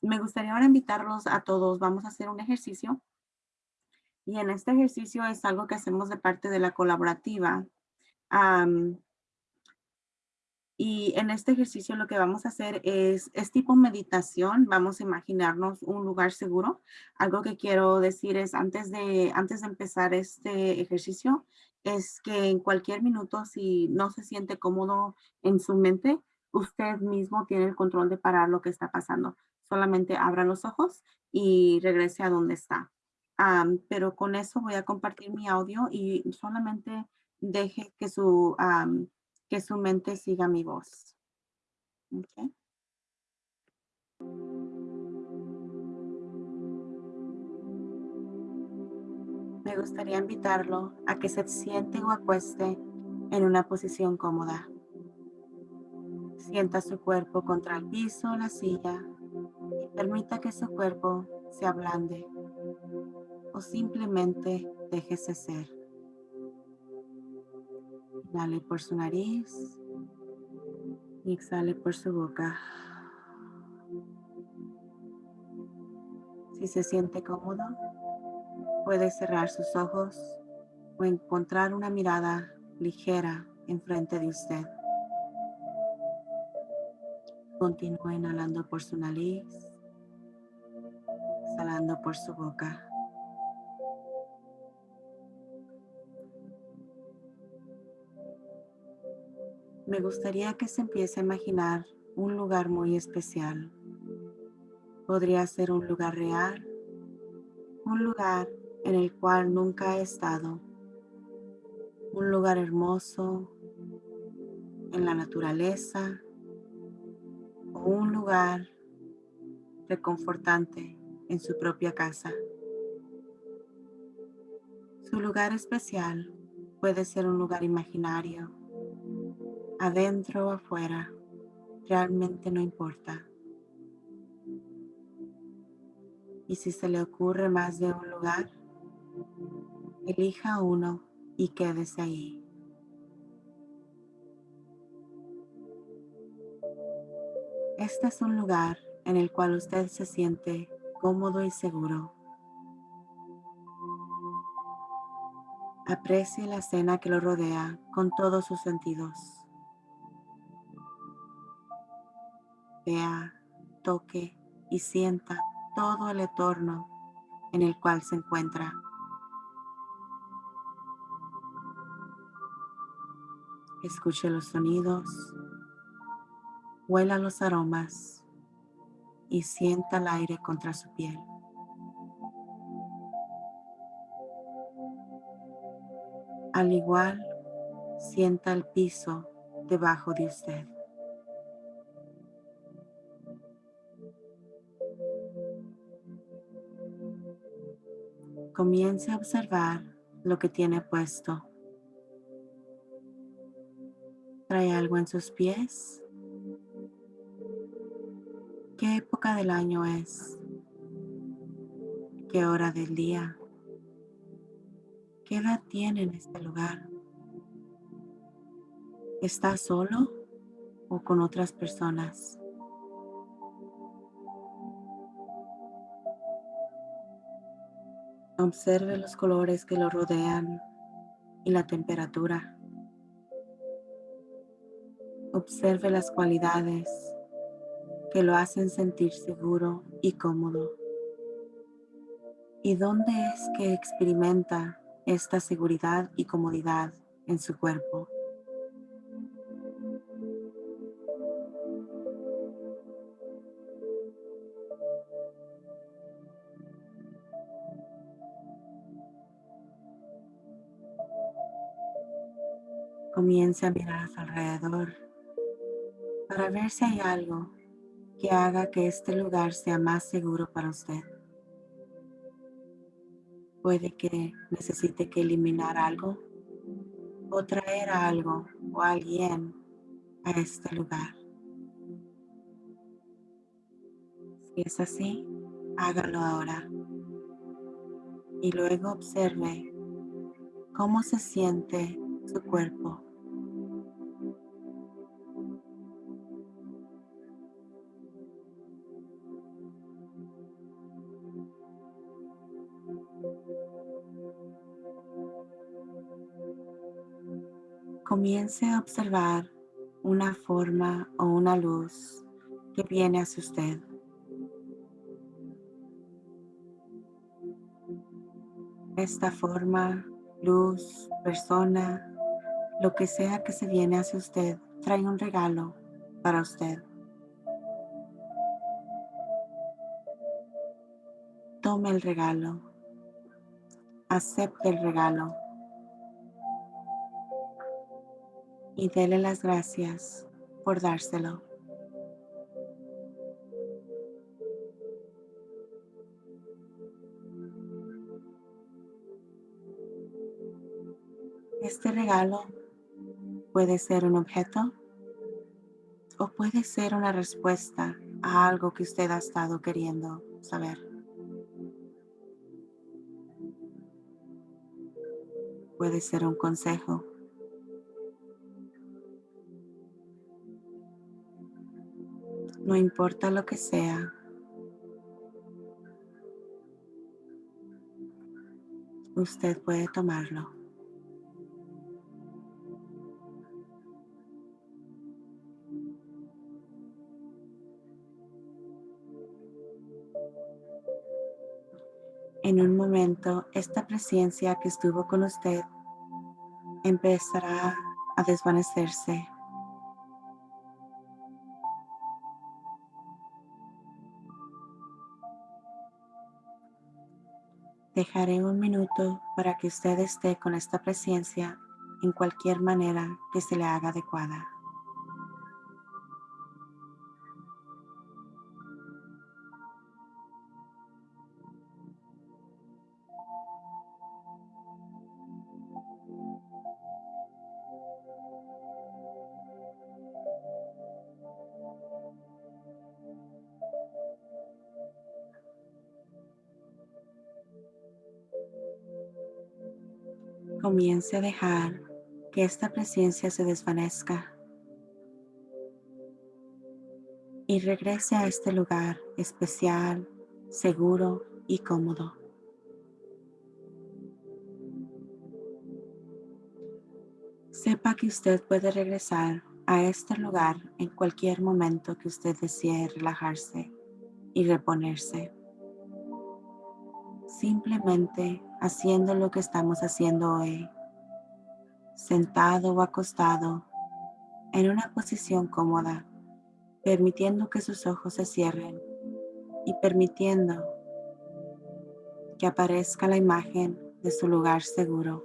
Me gustaría ahora invitarlos a todos. Vamos a hacer un ejercicio. Y en este ejercicio es algo que hacemos de parte de la colaborativa. Y en este ejercicio lo que vamos a hacer es, es tipo meditación. Vamos a imaginarnos un lugar seguro. Algo que quiero decir es antes de, antes de empezar este ejercicio, es que en cualquier minuto, si no se siente cómodo en su mente, usted mismo tiene el control de parar lo que está pasando. Solamente abra los ojos y regrese a donde está. Am, pero con eso voy a compartir mi audio y solamente deje que su, am, que su mente siga mi voz. Ok. Me gustaría invitarlo a que se siente o acueste en una posición cómoda. Sienta su cuerpo contra el piso o la silla y permita que su cuerpo se ablande o simplemente déjese ser. Inhale por su nariz y exhale por su boca. Si se siente cómodo, puede cerrar sus ojos o encontrar una mirada ligera enfrente de usted. Continúe inhalando por su nariz, por su boca. Me gustaría que se empiece a imaginar un lugar muy especial. Podría ser un lugar real, un lugar en el cual nunca he estado, un lugar hermoso en la naturaleza o un lugar reconfortante en su propia casa. Su lugar especial puede ser un lugar imaginario, adentro o afuera, realmente no importa. Y si se le ocurre más de un lugar, elija uno y quédese ahí. Este es un lugar en el cual usted se siente cómodo y seguro. Aprecie la escena que lo rodea con todos sus sentidos. Vea, toque y sienta todo el entorno en el cual se encuentra. Escuche los sonidos, huela los aromas y sienta el aire contra su piel. Al igual, sienta el piso debajo de usted. Comience a observar lo que tiene puesto. ¿Trae algo en sus pies? Época del año es? ¿Qué hora del día? ¿Qué edad tiene en este lugar? ¿Está solo o con otras personas? Observe los colores que lo rodean y la temperatura. Observe las cualidades que lo hacen sentir seguro y cómodo. ¿Y dónde es que experimenta esta seguridad y comodidad en su cuerpo? Comience a mirar a su alrededor para ver si hay algo que haga que este lugar sea más seguro para usted. Puede que necesite que eliminar algo o traer algo o alguien a este lugar. Si es así, hágalo ahora. Y luego observe cómo se siente su cuerpo. Comience a observar una forma o una luz que viene hacia usted. Esta forma, luz, persona, lo que sea que se viene hacia usted, trae un regalo para usted. Tome el regalo. Acepte el regalo. Y dele las gracias por dárselo. Este regalo puede ser un objeto o puede ser una respuesta a algo que usted ha estado queriendo saber. Puede ser un consejo. No importa lo que sea. Usted puede tomarlo. En un momento, esta presencia que estuvo con usted empezará a desvanecerse. Dejaré un minuto para que usted esté con esta presencia en cualquier manera que se le haga adecuada. Comience a dejar que esta presencia se desvanezca y regrese a este lugar especial, seguro y cómodo. Sepa que usted puede regresar a este lugar en cualquier momento que usted desee relajarse y reponerse. Simplemente haciendo lo que estamos haciendo hoy, sentado o acostado en una posición cómoda, permitiendo que sus ojos se cierren y permitiendo que aparezca la imagen de su lugar seguro.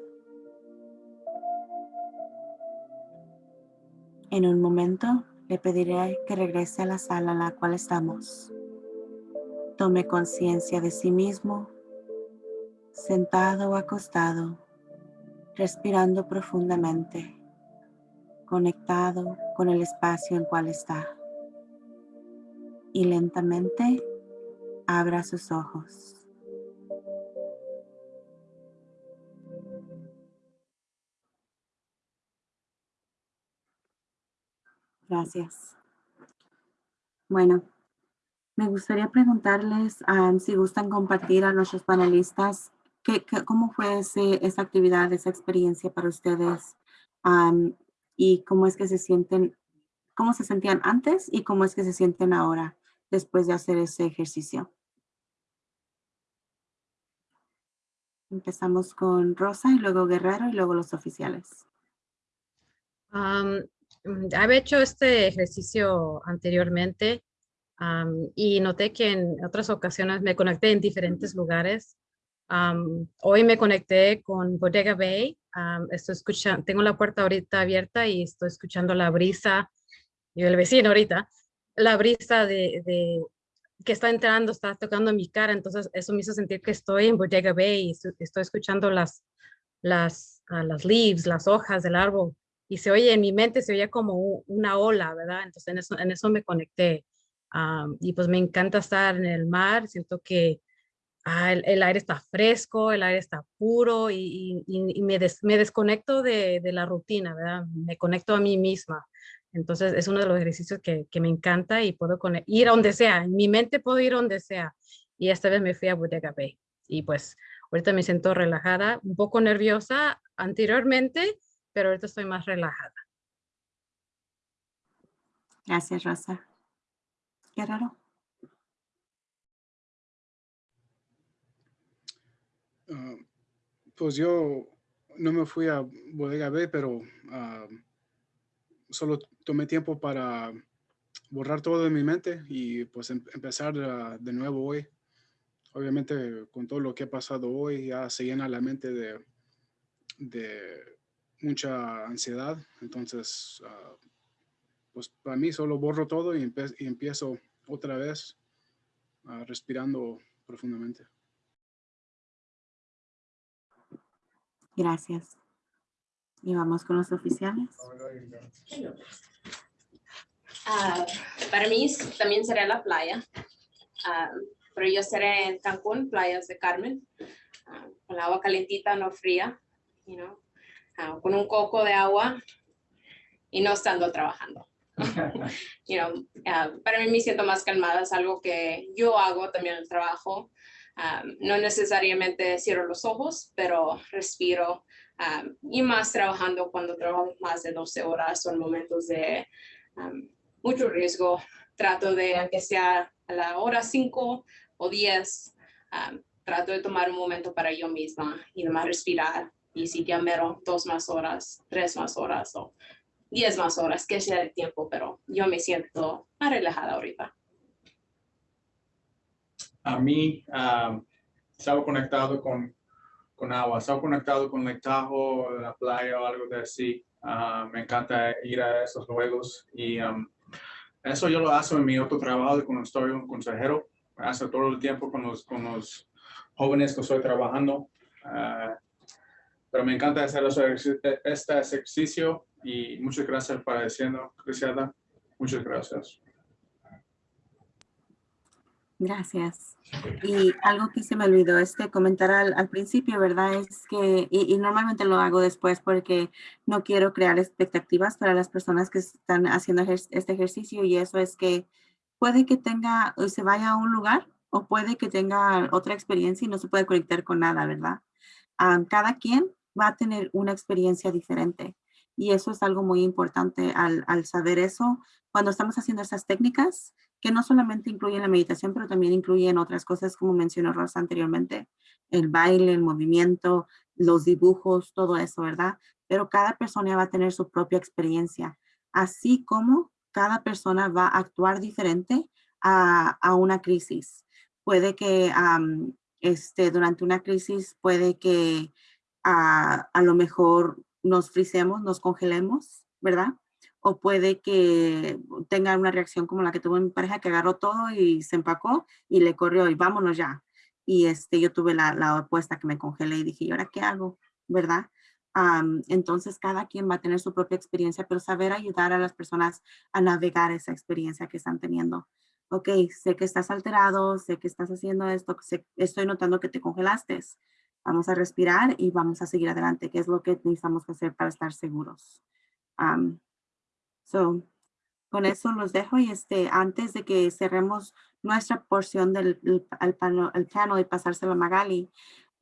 En un momento le pediré que regrese a la sala en la cual estamos. Tome conciencia de sí mismo sentado o acostado, respirando profundamente, conectado con el espacio en cual está. Y lentamente abra sus ojos. Gracias. Bueno, me gustaría preguntarles um, si gustan compartir a nuestros panelistas ¿Qué, qué, cómo fue ese, esa actividad, esa experiencia para ustedes? Am, y cómo es que se sienten cómo se sentían antes y cómo es que se sienten ahora después de hacer ese ejercicio. Empezamos con Rosa y luego Guerrero y luego los oficiales. Mm, había hecho este ejercicio anteriormente am, y noté que en otras ocasiones me conecté en diferentes lugares. Am, hoy me conecté con Bodega Bay. am, estoy escuchando, tengo la puerta ahorita abierta y estoy escuchando la brisa, y el vecino ahorita, la brisa de, de- que está entrando, está tocando mi cara. Entonces eso me hizo sentir que estoy en Bodega Bay y estoy, estoy escuchando las, las, ah, las leaves, las hojas del árbol y se oye en mi mente, se oye como una ola, ¿verdad? Entonces en eso, en eso me conecté. Am, y pues me encanta estar en el mar, siento que ah, el, aire está fresco, el aire está puro y, me, des- me desconecto de, de la rutina, ¿verdad? Me conecto a mí misma. Entonces es uno de los ejercicios que, que me encanta y puedo ir a donde sea. En mi mente puedo ir a donde sea. Y esta vez me fui a Bodega Bay. Y pues ahorita me siento relajada, un poco nerviosa anteriormente, pero ahorita estoy más relajada. Gracias, Rosa. Guerrero. Ah, pues yo no me fui a Bodega B, pero ah, solo tomé tiempo para borrar todo de mi mente y pues em- empezar de nuevo hoy. Obviamente con todo lo que ha pasado hoy ya se llena la mente de, mucha ansiedad. Entonces, ah, pues para mí solo borro todo y, empiezo otra vez respirando profundamente. Gracias. Y vamos con los oficiales. Ah, para mí también será la playa, Ah, pero yo seré en Cancún, playas de Carmen, ah, con el agua calentita, no fría, you know, con un coco de agua y no estando trabajando. you know, para mí me siento más calmada, es algo que yo hago también en el trabajo. Ah, no necesariamente cierro los ojos, pero respiro. ah, y más trabajando cuando trabajo más de 12 horas en momentos de um, mucho riesgo. Trato de, aunque sea a la hora 5 o 10, um, trato de tomar un momento para yo misma y nomás respirar. Y si ya mero dos más horas, tres más horas o diez más horas, que sea el tiempo, pero yo me siento más relajada ahorita. A mí ah, estaba conectado con, con agua, estaba conectado con Lake Tahoe, la playa o algo de así. Ah, me encanta ir a esos juegos y um, eso yo lo hago en mi otro trabajo cuando estoy un consejero. Hace todo el tiempo con los, con los jóvenes que estoy trabajando. Ah, pero me encanta hacer eso- este ejercicio y muchas gracias por diciendo, Cristiana. Muchas gracias. Gracias. Y algo que se me olvidó este comentar al, al principio, ¿verdad? Es que, y, y normalmente lo hago después porque no quiero crear expectativas para las personas que están haciendo ejer- este ejercicio y eso es que puede que tenga o se vaya a un lugar o puede que tenga otra experiencia y no se puede conectar con nada, ¿verdad? Am, cada quien va a tener una experiencia diferente y eso es algo muy importante al, al saber eso cuando estamos haciendo esas técnicas que no solamente incluyen la meditación, pero también incluyen otras cosas, como mencionó Rosa anteriormente, el baile, el movimiento, los dibujos, todo eso, ¿verdad? Pero cada persona va a tener su propia experiencia, así como cada persona va a actuar diferente a, a una crisis. Puede que am, este, durante una crisis, puede que a, a lo mejor nos frisemos, nos congelemos, ¿verdad? O puede que tenga una reacción como la que tuvo mi pareja que agarró todo y se empacó y le corrió y vámonos ya. Y este, yo tuve la, la opuesta que me congelé y dije, ¿y ahora qué hago? ¿Verdad? Am, entonces cada quien va a tener su propia experiencia, pero saber ayudar a las personas a navegar esa experiencia que están teniendo. Ok, sé que estás alterado, sé que estás haciendo esto, sé- estoy notando que te congelaste. Vamos a respirar y vamos a seguir adelante, que es lo que necesitamos hacer para estar seguros. Am, So, con eso los dejo y este, antes de que cerremos nuestra porción del el, el panel y pasárselo a Magali,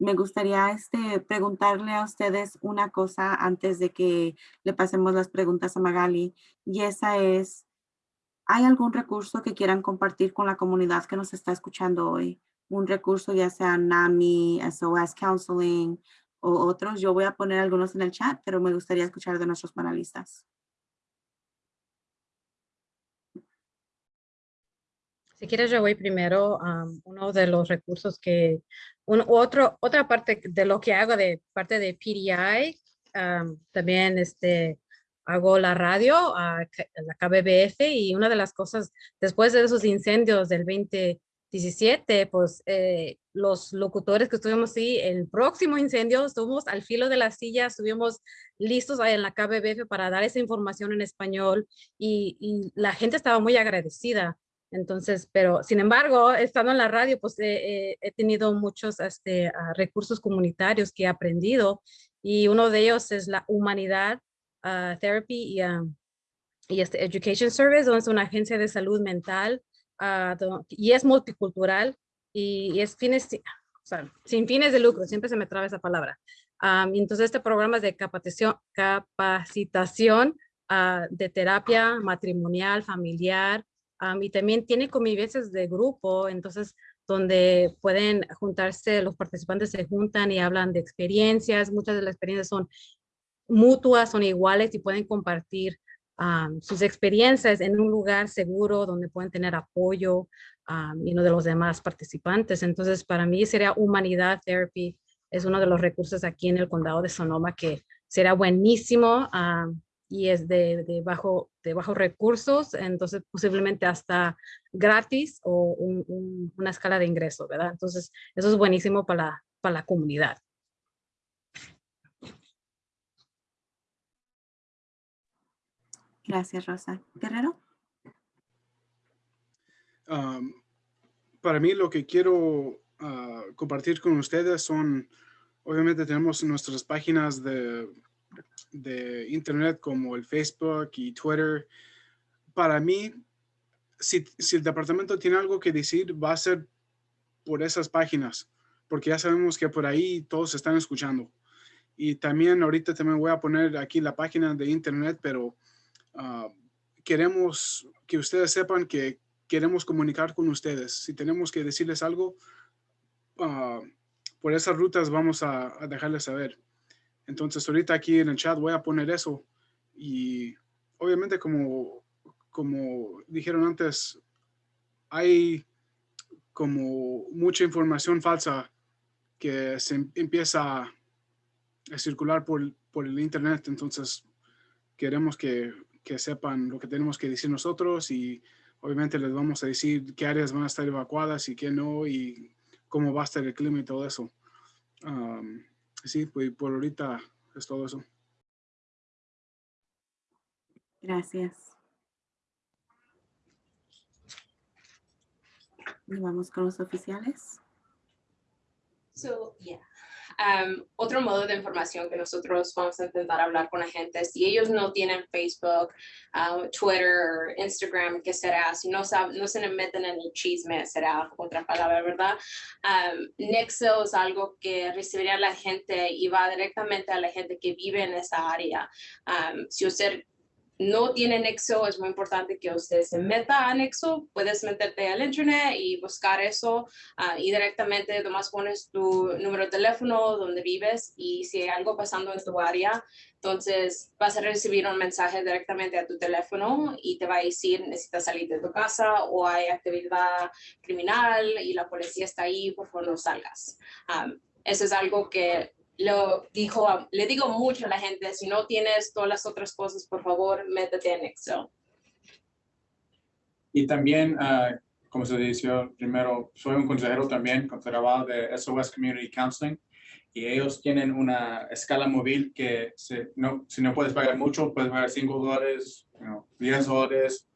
me gustaría este, preguntarle a ustedes una cosa antes de que le pasemos las preguntas a Magali. Y esa es, ¿hay algún recurso que quieran compartir con la comunidad que nos está escuchando hoy? Un recurso ya sea NAMI, SOS Counseling o otros. Yo voy a poner algunos en el chat, pero me gustaría escuchar de nuestros panelistas. Si quieres, yo voy primero a uno de los recursos que, un, otro, otra parte de lo que hago de parte de PDI, am, también este, hago la radio, a la KBBF y una de las cosas, después de esos incendios del 2017, pues eh, los locutores que estuvimos ahí, el próximo incendio, estuvimos al filo de la silla, estuvimos listos ahí en la KBBF para dar esa información en español y, y la gente estaba muy agradecida. Entonces, pero sin embargo, estando en la radio, pues he, he- he tenido muchos este, ah, recursos comunitarios que he aprendido y uno de ellos es la humanidad ah, therapy y, ah, y este education service, donde es una agencia de salud mental ah, do- y es multicultural y, y es fines, o sea, sin fines de lucro, siempre se me traba esa palabra. Y entonces este programa es de capacitación, de terapia matrimonial, familiar, Am, y también tiene convivencias de grupo, entonces donde pueden juntarse, los participantes se juntan y hablan de experiencias, muchas de las experiencias son mutuas, son iguales y pueden compartir sus experiencias en un lugar seguro donde pueden tener apoyo am, y no de los demás participantes. Entonces, para mí sería Humanidad Therapy, es uno de los recursos aquí en el condado de Sonoma que será buenísimo y es de bajo, de bajos recursos, entonces posiblemente hasta gratis o un- un- una escala de ingreso, ¿verdad? Entonces, eso es buenísimo para la, para la comunidad. Gracias, Rosa. Guerrero. Um, para mí lo que quiero ah, compartir con ustedes son, obviamente tenemos nuestras páginas de, de internet como el Facebook y Twitter. Para mí, si, si el departamento tiene algo que decir, va a ser por esas páginas, porque ya sabemos que por ahí todos están escuchando. Y también ahorita también voy a poner aquí la página de internet, pero ah, queremos que ustedes sepan que queremos comunicar con ustedes. Si tenemos que decirles algo, ah, por esas rutas vamos a, a dejarles saber. Entonces ahorita aquí en el chat voy a poner eso y obviamente como, como dijeron antes, hay como mucha información falsa que se em- empieza a circular por, por el internet. Entonces queremos que, que sepan lo que tenemos que decir nosotros y obviamente les vamos a decir qué áreas van a estar evacuadas y qué no y cómo va a estar el clima y todo eso. Sí, pues por ahorita es todo eso. Gracias. Y vamos con los oficiales. So, yeah. Um, otro modo de información que nosotros vamos a intentar hablar con la gente, si ellos no tienen Facebook, uh, Twitter, Instagram, ¿qué será? Si no, sab- no se meten en el chisme, será otra palabra, ¿verdad? Um, Nexo es algo que recibiría la gente y va directamente a la gente que vive en esa área. Um, si usted no tiene Nexo, es muy importante que usted se meta a Nexo. Puedes meterte al internet y buscar eso ah, y directamente nomás pones tu número de teléfono, donde vives y si hay algo pasando en tu área, entonces vas a recibir un mensaje directamente a tu teléfono y te va a decir necesitas salir de tu casa o hay actividad criminal y la policía está ahí, por favor no salgas. Ah, eso es algo que lo dijo, a- le digo mucho a la gente, si no tienes todas las otras cosas, por favor, métete en Excel. Y también, ah, como se dijo primero, soy un consejero también con de SOS Community Counseling y ellos tienen una escala móvil que se- no, si no puedes pagar mucho, puedes pagar 5 dólares, you know, 10 dólares,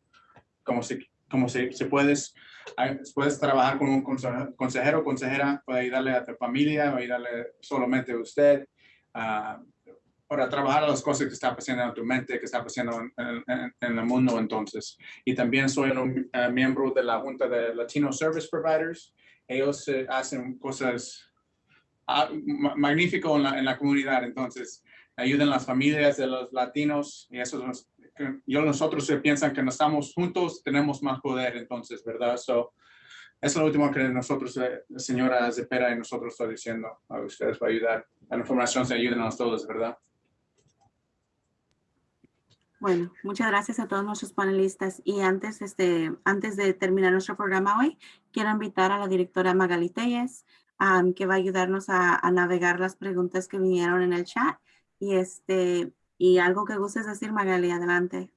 como si, como si, si puedes, puedes trabajar con un conse- consejero consejera para ayudarle a tu familia o ayudarle solamente a usted. ah, para trabajar las cosas que están pasando en tu mente, que está pasando en, en- en- el mundo entonces y también soy un eh, miembro de la Junta de Latino Service Providers. Ellos eh, hacen cosas ah, ma- magnífico en la, en la comunidad. Entonces, ayuden las familias de los latinos y eso nos, que yo nosotros se piensan que no estamos juntos, tenemos más poder, entonces, ¿verdad? So, eso es lo último que nosotros, eh, la señora Zepera y nosotros está diciendo a ustedes para ayudar. La información se ayuden a todos, ¿verdad? Bueno, muchas gracias a todos nuestros panelistas. Y antes, este, antes de terminar nuestro programa hoy, quiero invitar a la directora Magali Telles, am, que va a ayudarnos a, a navegar las preguntas que vinieron en el chat. Y, este, y algo que gustes decir, Magali, adelante.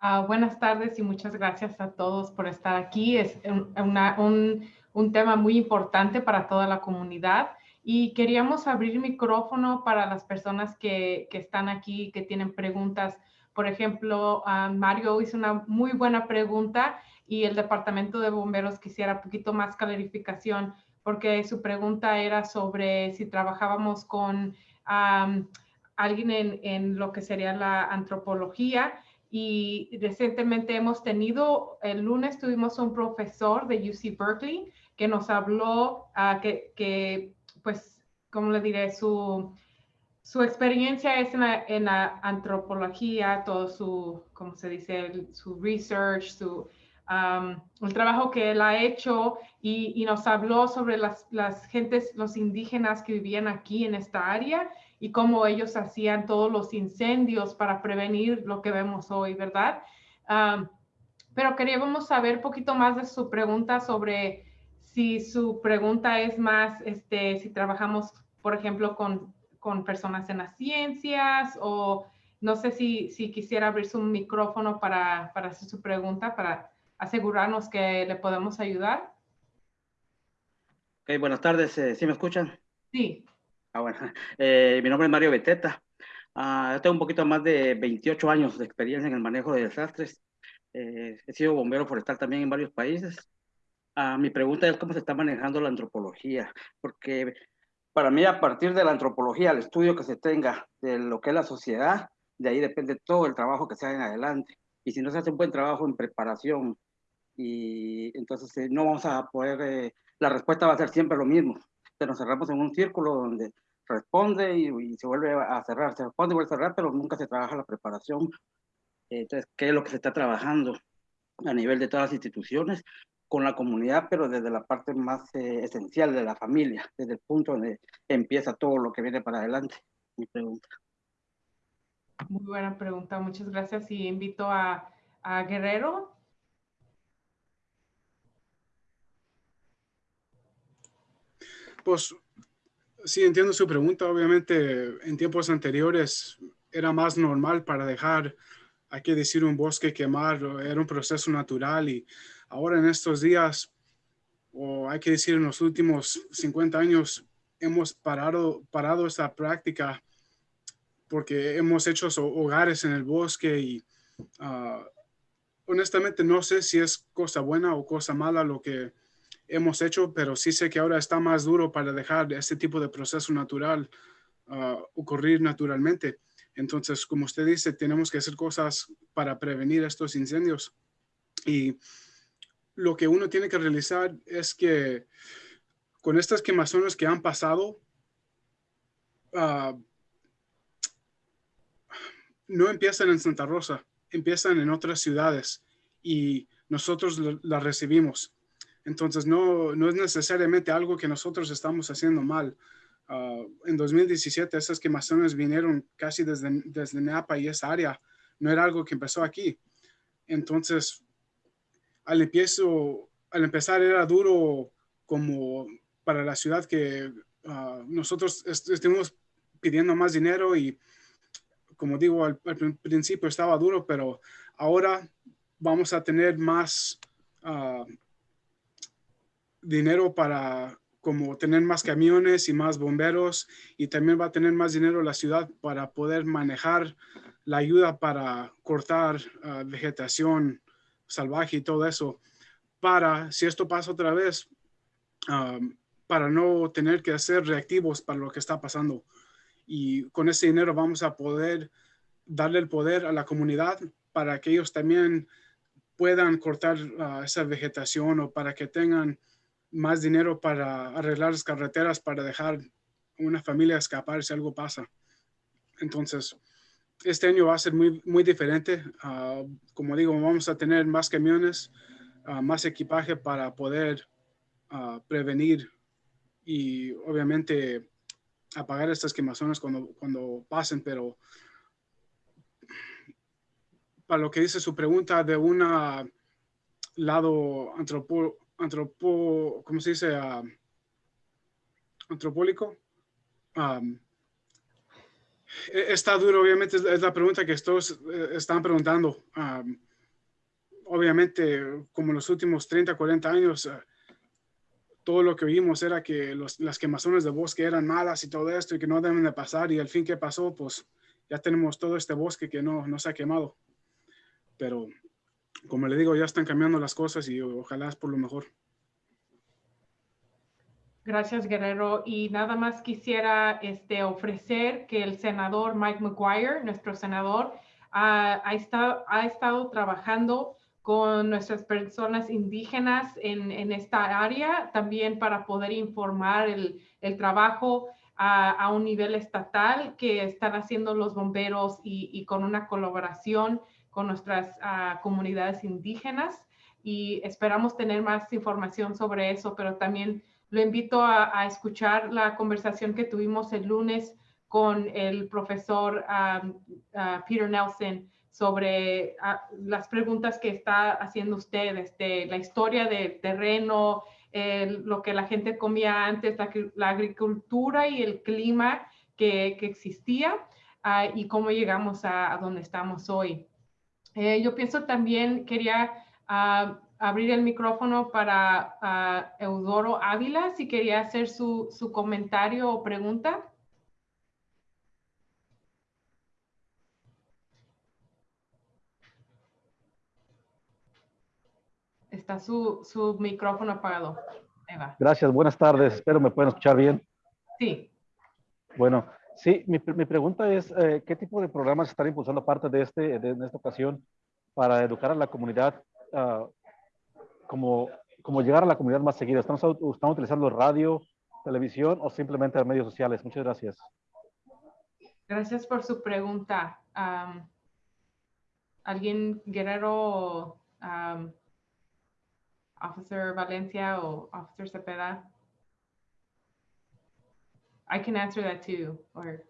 Ah, buenas tardes y muchas gracias a todos por estar aquí. Es un, una- un- un tema muy importante para toda la comunidad y queríamos abrir micrófono para las personas que, que están aquí, que tienen preguntas. Por ejemplo, ah, Mario hizo una muy buena pregunta y el Departamento de Bomberos quisiera un poquito más clarificación porque su pregunta era sobre si trabajábamos con am, alguien en, en lo que sería la antropología y recientemente hemos tenido, el lunes tuvimos un profesor de UC Berkeley que nos habló, ah, que, que, pues, ¿cómo le diré? Su, su experiencia es en la, en la antropología, todo su, ¿cómo se dice? Su research, su, el trabajo que él ha hecho y, y nos habló sobre las, las gentes, los indígenas que vivían aquí en esta área y cómo ellos hacían todos los incendios para prevenir lo que vemos hoy, ¿verdad? Am, pero queríamos saber un poquito más de su pregunta sobre si su pregunta es más, este, si trabajamos, por ejemplo, con, con personas en las ciencias o no sé si, si quisiera abrir su micrófono para, para hacer su pregunta, para asegurarnos que le podemos ayudar. Ok, buenas tardes, eh, ¿sí me escuchan? Sí, Ah, bueno. Eh, mi nombre es Mario Beteta. Ah, yo tengo un poquito más de 28 años de experiencia en el manejo de desastres. Eh, he sido bombero forestal también en varios países. Ah, mi pregunta es cómo se está manejando la antropología, porque para mí a partir de la antropología, el estudio que se tenga de lo que es la sociedad, de ahí depende todo el trabajo que se haga en adelante. Y si no se hace un buen trabajo en preparación, y entonces eh, no vamos a poder, eh, la respuesta va a ser siempre lo mismo. Que nos cerramos en un círculo donde responde y, y se vuelve a cerrar, se responde y vuelve a cerrar, pero nunca se trabaja la preparación. Entonces, ¿qué es lo que se está trabajando a nivel de todas las instituciones? con la comunidad, pero desde la parte más eh, esencial de la familia, desde el punto donde empieza todo lo que viene para adelante. Mi pregunta. muy buena pregunta. Muchas gracias y invito a, a Guerrero. Pues sí, entiendo su pregunta. Obviamente, en tiempos anteriores era más normal para dejar, hay que decir, un bosque quemar, era un proceso natural y ahora en estos días, o hay que decir en los últimos 50 años, hemos parado, parado esta práctica porque hemos hecho hogares en el bosque y ah, honestamente no sé si es cosa buena o cosa mala lo que hemos hecho, pero sí sé que ahora está más duro para dejar este tipo de proceso natural ah, ocurrir naturalmente. Entonces, como usted dice, tenemos que hacer cosas para prevenir estos incendios. Y lo que uno tiene que realizar es que con estas quemazones que han pasado, ah, no empiezan en Santa Rosa, empiezan en otras ciudades y nosotros las recibimos. Entonces, no, no es necesariamente algo que nosotros estamos haciendo mal. Ah, en 2017, esas quemazones vinieron casi desde, desde Napa y esa área. No era algo que empezó aquí. Entonces, al, empiezo, al empezar era duro como para la ciudad que ah, nosotros est- estuvimos pidiendo más dinero y como digo, al, al prin- principio estaba duro, pero ahora vamos a tener más ah, dinero para como tener más camiones y más bomberos y también va a tener más dinero la ciudad para poder manejar la ayuda para cortar ah, vegetación salvaje y todo eso. Para si esto pasa otra vez para no tener que ser reactivos para lo que está pasando. Y con ese dinero vamos a poder darle el poder a la comunidad para que ellos también puedan cortar ah, esa vegetación o para que tengan más dinero para arreglar las carreteras, para dejar una familia escapar si algo pasa. Entonces, este año va a ser muy, muy diferente. Ah, como digo, vamos a tener más camiones, ah, más equipaje para poder ah, prevenir y obviamente apagar estas quemazones cuando, cuando pasen, pero para lo que dice su pregunta de un lado antropo, antropo, ¿cómo se dice? antropólico. Um, está duro, obviamente, es la pregunta que todos eh, están preguntando. Um, obviamente, como en los últimos 30, 40 años, uh, todo lo que oímos era que las quemazones de bosque eran malas y todo esto y que no deben de pasar. Y al fin, ¿qué pasó? Pues ya tenemos todo este bosque que no, no se ha quemado. Pero, como le digo, ya están cambiando las cosas y ojalá es por lo mejor. Gracias, Guerrero. Y nada más quisiera este, ofrecer que el senador Mike McGuire, nuestro senador, ha, estado, ha estado trabajando con nuestras personas indígenas en, esta área, también para poder informar el, trabajo a, un nivel estatal que están haciendo los bomberos y con una colaboración con nuestras uh, comunidades indígenas. Y esperamos tener más información sobre eso, pero también lo invito a, a escuchar la conversación que tuvimos el lunes con el profesor um, uh, Peter Nelson sobre uh, las preguntas que está haciendo usted, este, la historia del terreno, el, lo que la gente comía antes, la, la agricultura y el clima que, que existía uh, y cómo llegamos a, a, donde estamos hoy. Eh, yo pienso también, quería abrir el micrófono para Eudoro Ávila, si quería hacer su, su comentario o pregunta. Está su, su micrófono apagado. Eva. Gracias, buenas tardes. Espero me pueden escuchar bien. Sí. Bueno, sí, mi, mi pregunta es, eh, ¿qué tipo de programas están impulsando parte de, este, de, esta ocasión para educar a la comunidad, uh, como, como llegar a la comunidad más seguida? ¿Estamos, ¿Estamos utilizando radio, televisión o simplemente medios sociales? Muchas gracias. Gracias por su pregunta. ¿Alguien, Guerrero, um, Officer Valencia o Officer Cepeda? I can answer that too. Or...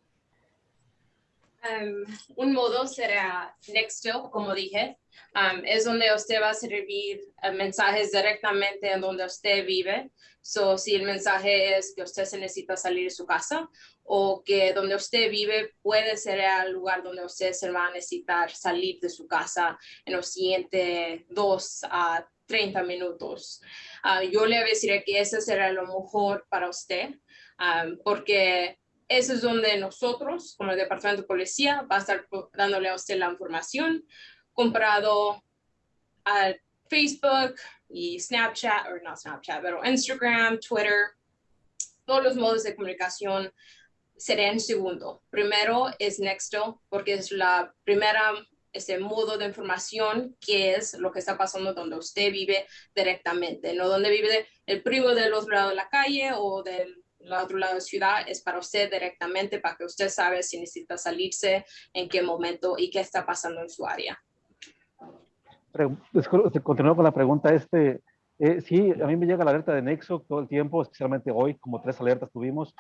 Um, un modo será Nextdoor, como dije. Um, es donde usted va a servir uh, mensajes directamente en donde usted vive. So, si el mensaje es que usted se necesita salir de su casa o que donde usted vive puede ser el lugar donde usted se va a necesitar salir de su casa en los siguientes dos a 30 minutos. Uh, yo le decir que eso será lo mejor para usted, um, porque eso es donde nosotros, como el Departamento de Policía, va a estar dándole a usted la información comprado a Facebook y Snapchat, o no Snapchat, pero Instagram, Twitter, todos los modos de comunicación serían segundo. Primero es Nexto, porque es la primera ese modo de información que es lo que está pasando donde usted vive directamente, no donde vive el primo del otro lado de la calle o del otro lado de la ciudad, es para usted directamente, para que usted sabe si necesita salirse, en qué momento y qué está pasando en su área. Continúo con la pregunta, este, eh, sí, a mí me llega la alerta de Nexo todo el tiempo, especialmente hoy, como tres alertas tuvimos,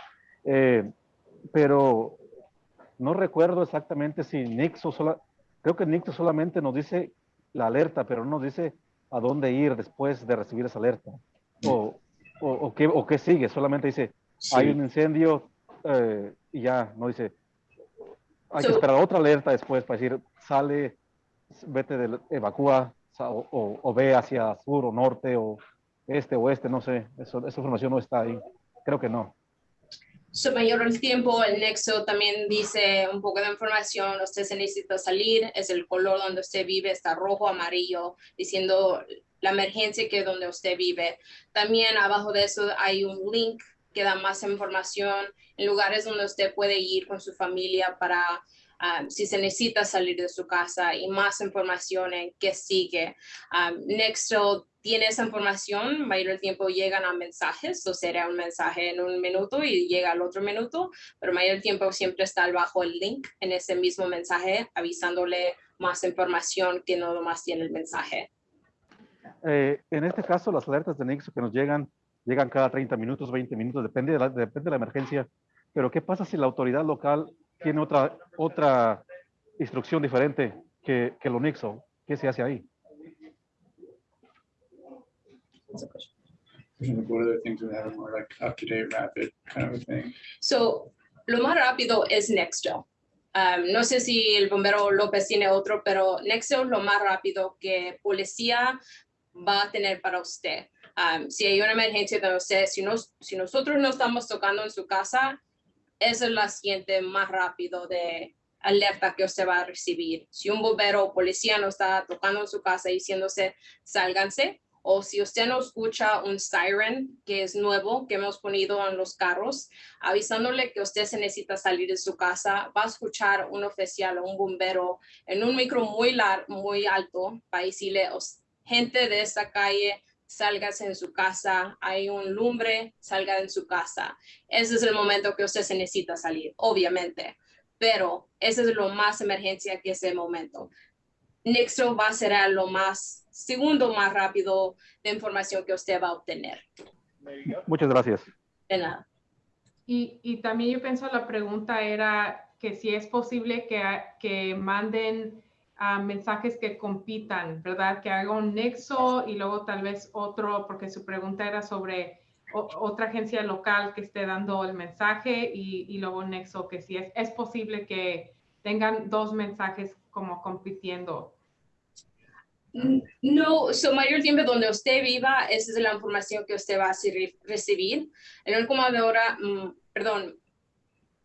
eh, pero no recuerdo exactamente si Nexo, sola, creo que Nexo solamente nos dice la alerta, pero no nos dice a dónde ir después de recibir esa alerta. O, o, o, qué, o qué sigue, solamente dice, sí. hay un incendio eh, y ya, no dice, hay so, que esperar otra alerta después para decir, sale, vete, de, evacúa o, o, o, ve hacia sur o norte o este o oeste, no sé, eso, esa información no está ahí, creo que no. Su mayor el tiempo, el nexo también dice un poco de información, usted se necesita salir, es el color donde usted vive, está rojo, amarillo, diciendo la emergencia que es donde usted vive. También abajo de eso hay un link que da más información en lugares donde usted puede ir con su familia para um, si se necesita salir de su casa y más información en qué sigue. Um, Nextel tiene esa información, mayor el tiempo llegan a mensajes, o será un mensaje en un minuto y llega al otro minuto, pero mayor tiempo siempre está abajo el link en ese mismo mensaje avisándole más información que no más tiene el mensaje. Eh, en este caso, las alertas de Nexo que nos llegan, llegan cada 30 minutos, 20 minutos, depende de la, depende de la emergencia. Pero ¿qué pasa si la autoridad local tiene otra, otra instrucción diferente que, que lo Nexo? ¿Qué se hace ahí? What other things would have more like up-to-date, rapid kind of a thing? So, lo más rápido es Nextel. Um, no sé si el bombero López tiene otro, pero Nextel es lo más rápido que policía va a tener para usted. Um, si hay una emergencia de usted, si, nos, si nosotros no estamos tocando en su casa, es la siguiente más rápido de alerta que usted va a recibir. Si un bombero o policía no está tocando en su casa diciéndose, sálganse, o si usted no escucha un siren que es nuevo que hemos ponido en los carros, avisándole que usted se necesita salir de su casa, va a escuchar un oficial o un bombero en un micro muy, lar muy alto para decirle, gente de esta calle, sálgase en su casa, hay un lumbre, salga en su casa. Ese es el momento que usted se necesita salir, obviamente, pero ese es lo más emergencia que ese momento. Nexo va a ser lo más, segundo más rápido de información que usted va a obtener. Muchas gracias. De nada. Y, y también yo pienso la pregunta era que si es posible que, que manden uh, mensajes que compitan, ¿verdad? Que haga un nexo y luego tal vez otro, porque su pregunta era sobre o, otra agencia local que esté dando el mensaje y, y luego un nexo, que si es, es posible que tengan dos mensajes como compitiendo. No, so mayor tiempo donde usted viva, esa es la información que usted va a recibir. El único ahora, mm, perdón,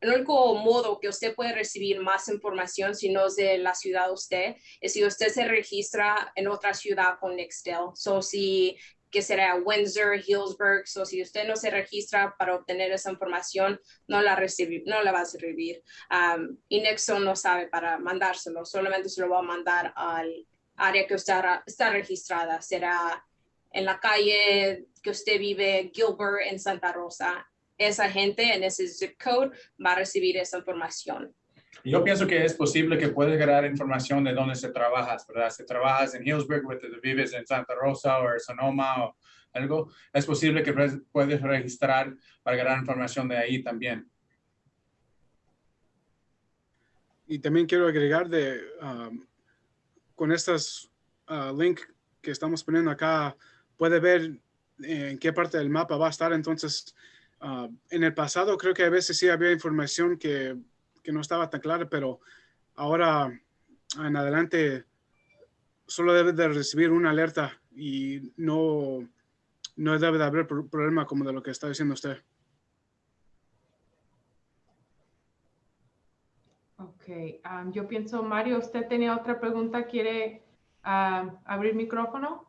el único modo que usted puede recibir más información si no es de la ciudad de usted es si usted se registra en otra ciudad con Nextel. So si que será Windsor, Hillsburg, so si usted no se registra para obtener esa información, no la, recibir, no la va a recibir. Um, y Nextel no sabe para mandárselo, solamente se lo va a mandar al área que usted está registrada. Será en la calle que usted vive, Gilbert, en Santa Rosa. Esa gente en ese zip code va a recibir esa información. Yo pienso que es posible que puedes ganar información de dónde se trabajas, ¿verdad? Si trabajas en Hillsburg, o vives en Santa Rosa o Sonoma o algo, es posible que puedes registrar para ganar información de ahí también. Y también quiero agregar de, um, con estos uh, link que estamos poniendo acá, puede ver en qué parte del mapa va a estar. Entonces, uh, en el pasado creo que a veces sí había información que, que no estaba tan clara, pero ahora en adelante solo debe de recibir una alerta y no, no debe de haber problema como de lo que está diciendo usted. Ok, um, yo pienso, Mario, usted tenía otra pregunta, ¿quiere uh, abrir micrófono?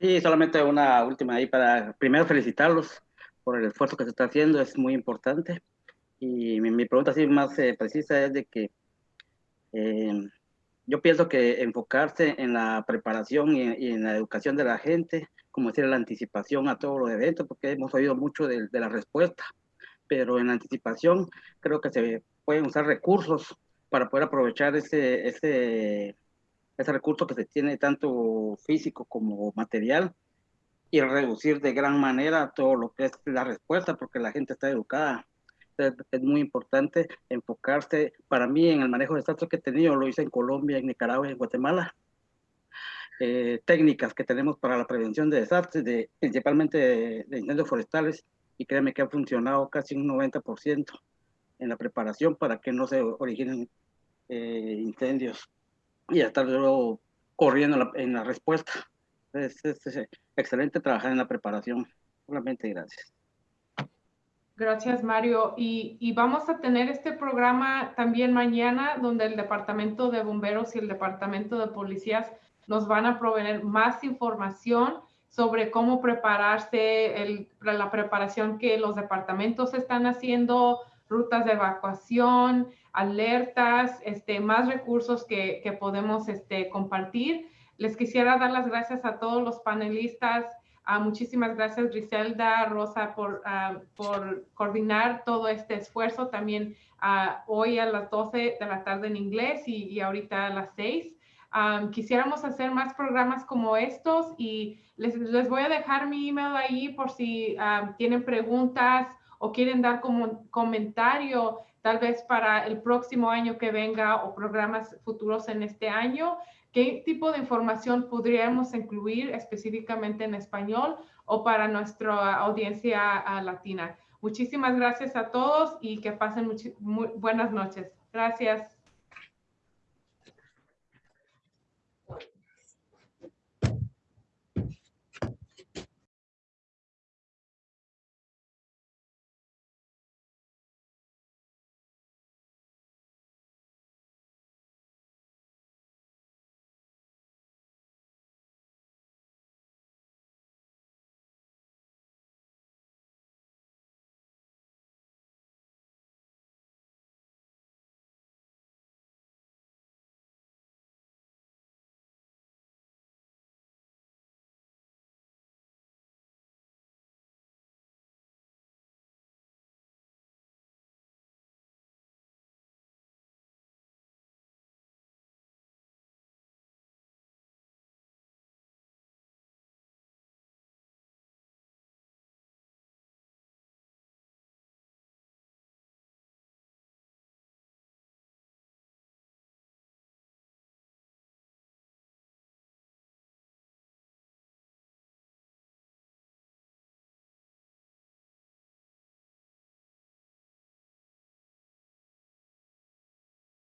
Sí, solamente una última ahí para primero felicitarlos por el esfuerzo que se está haciendo, es muy importante. Y mi, pregunta así más eh, precisa es de que eh, yo pienso que enfocarse en la preparación y, en la educación de la gente, como decir, la anticipación a todos los eventos, porque hemos oído mucho de, de la respuesta, pero en la anticipación creo que se pueden usar recursos para poder aprovechar ese, ese, ese recurso que se tiene tanto físico como material y reducir de gran manera todo lo que es la respuesta porque la gente está educada. Es, es muy importante enfocarse, para mí, en el manejo de desastres que he tenido, lo hice en Colombia, en Nicaragua y en Guatemala. Eh, técnicas que tenemos para la prevención de desastres, de, principalmente de, de incendios forestales, y créeme que ha funcionado casi un 90% en la preparación para que no se originen eh, incendios y estar luego corriendo en la respuesta. Es, es, es, excelente trabajar en la preparación. Solamente gracias. Gracias, Mario. Y, y, vamos a tener este programa también mañana, donde el Departamento de Bomberos y el Departamento de Policías nos van a proveer más información sobre cómo prepararse, el, la preparación que los departamentos están haciendo, rutas de evacuación, alertas, este, más recursos que, que podemos este, compartir. Les quisiera dar las gracias a todos los panelistas. Uh, muchísimas gracias, Griselda, Rosa, por, uh, por coordinar todo este esfuerzo. También uh, hoy a las 12 de la tarde en inglés y, y ahorita a las 6. Um, quisiéramos hacer más programas como estos y les, les, voy a dejar mi email ahí por si tienen preguntas o quieren dar como comentario tal vez para el próximo año que venga o programas futuros en este año, qué tipo de información podríamos incluir específicamente en español o para nuestra audiencia uh, latina. Muchísimas gracias a todos y que pasen muy buenas noches. Gracias.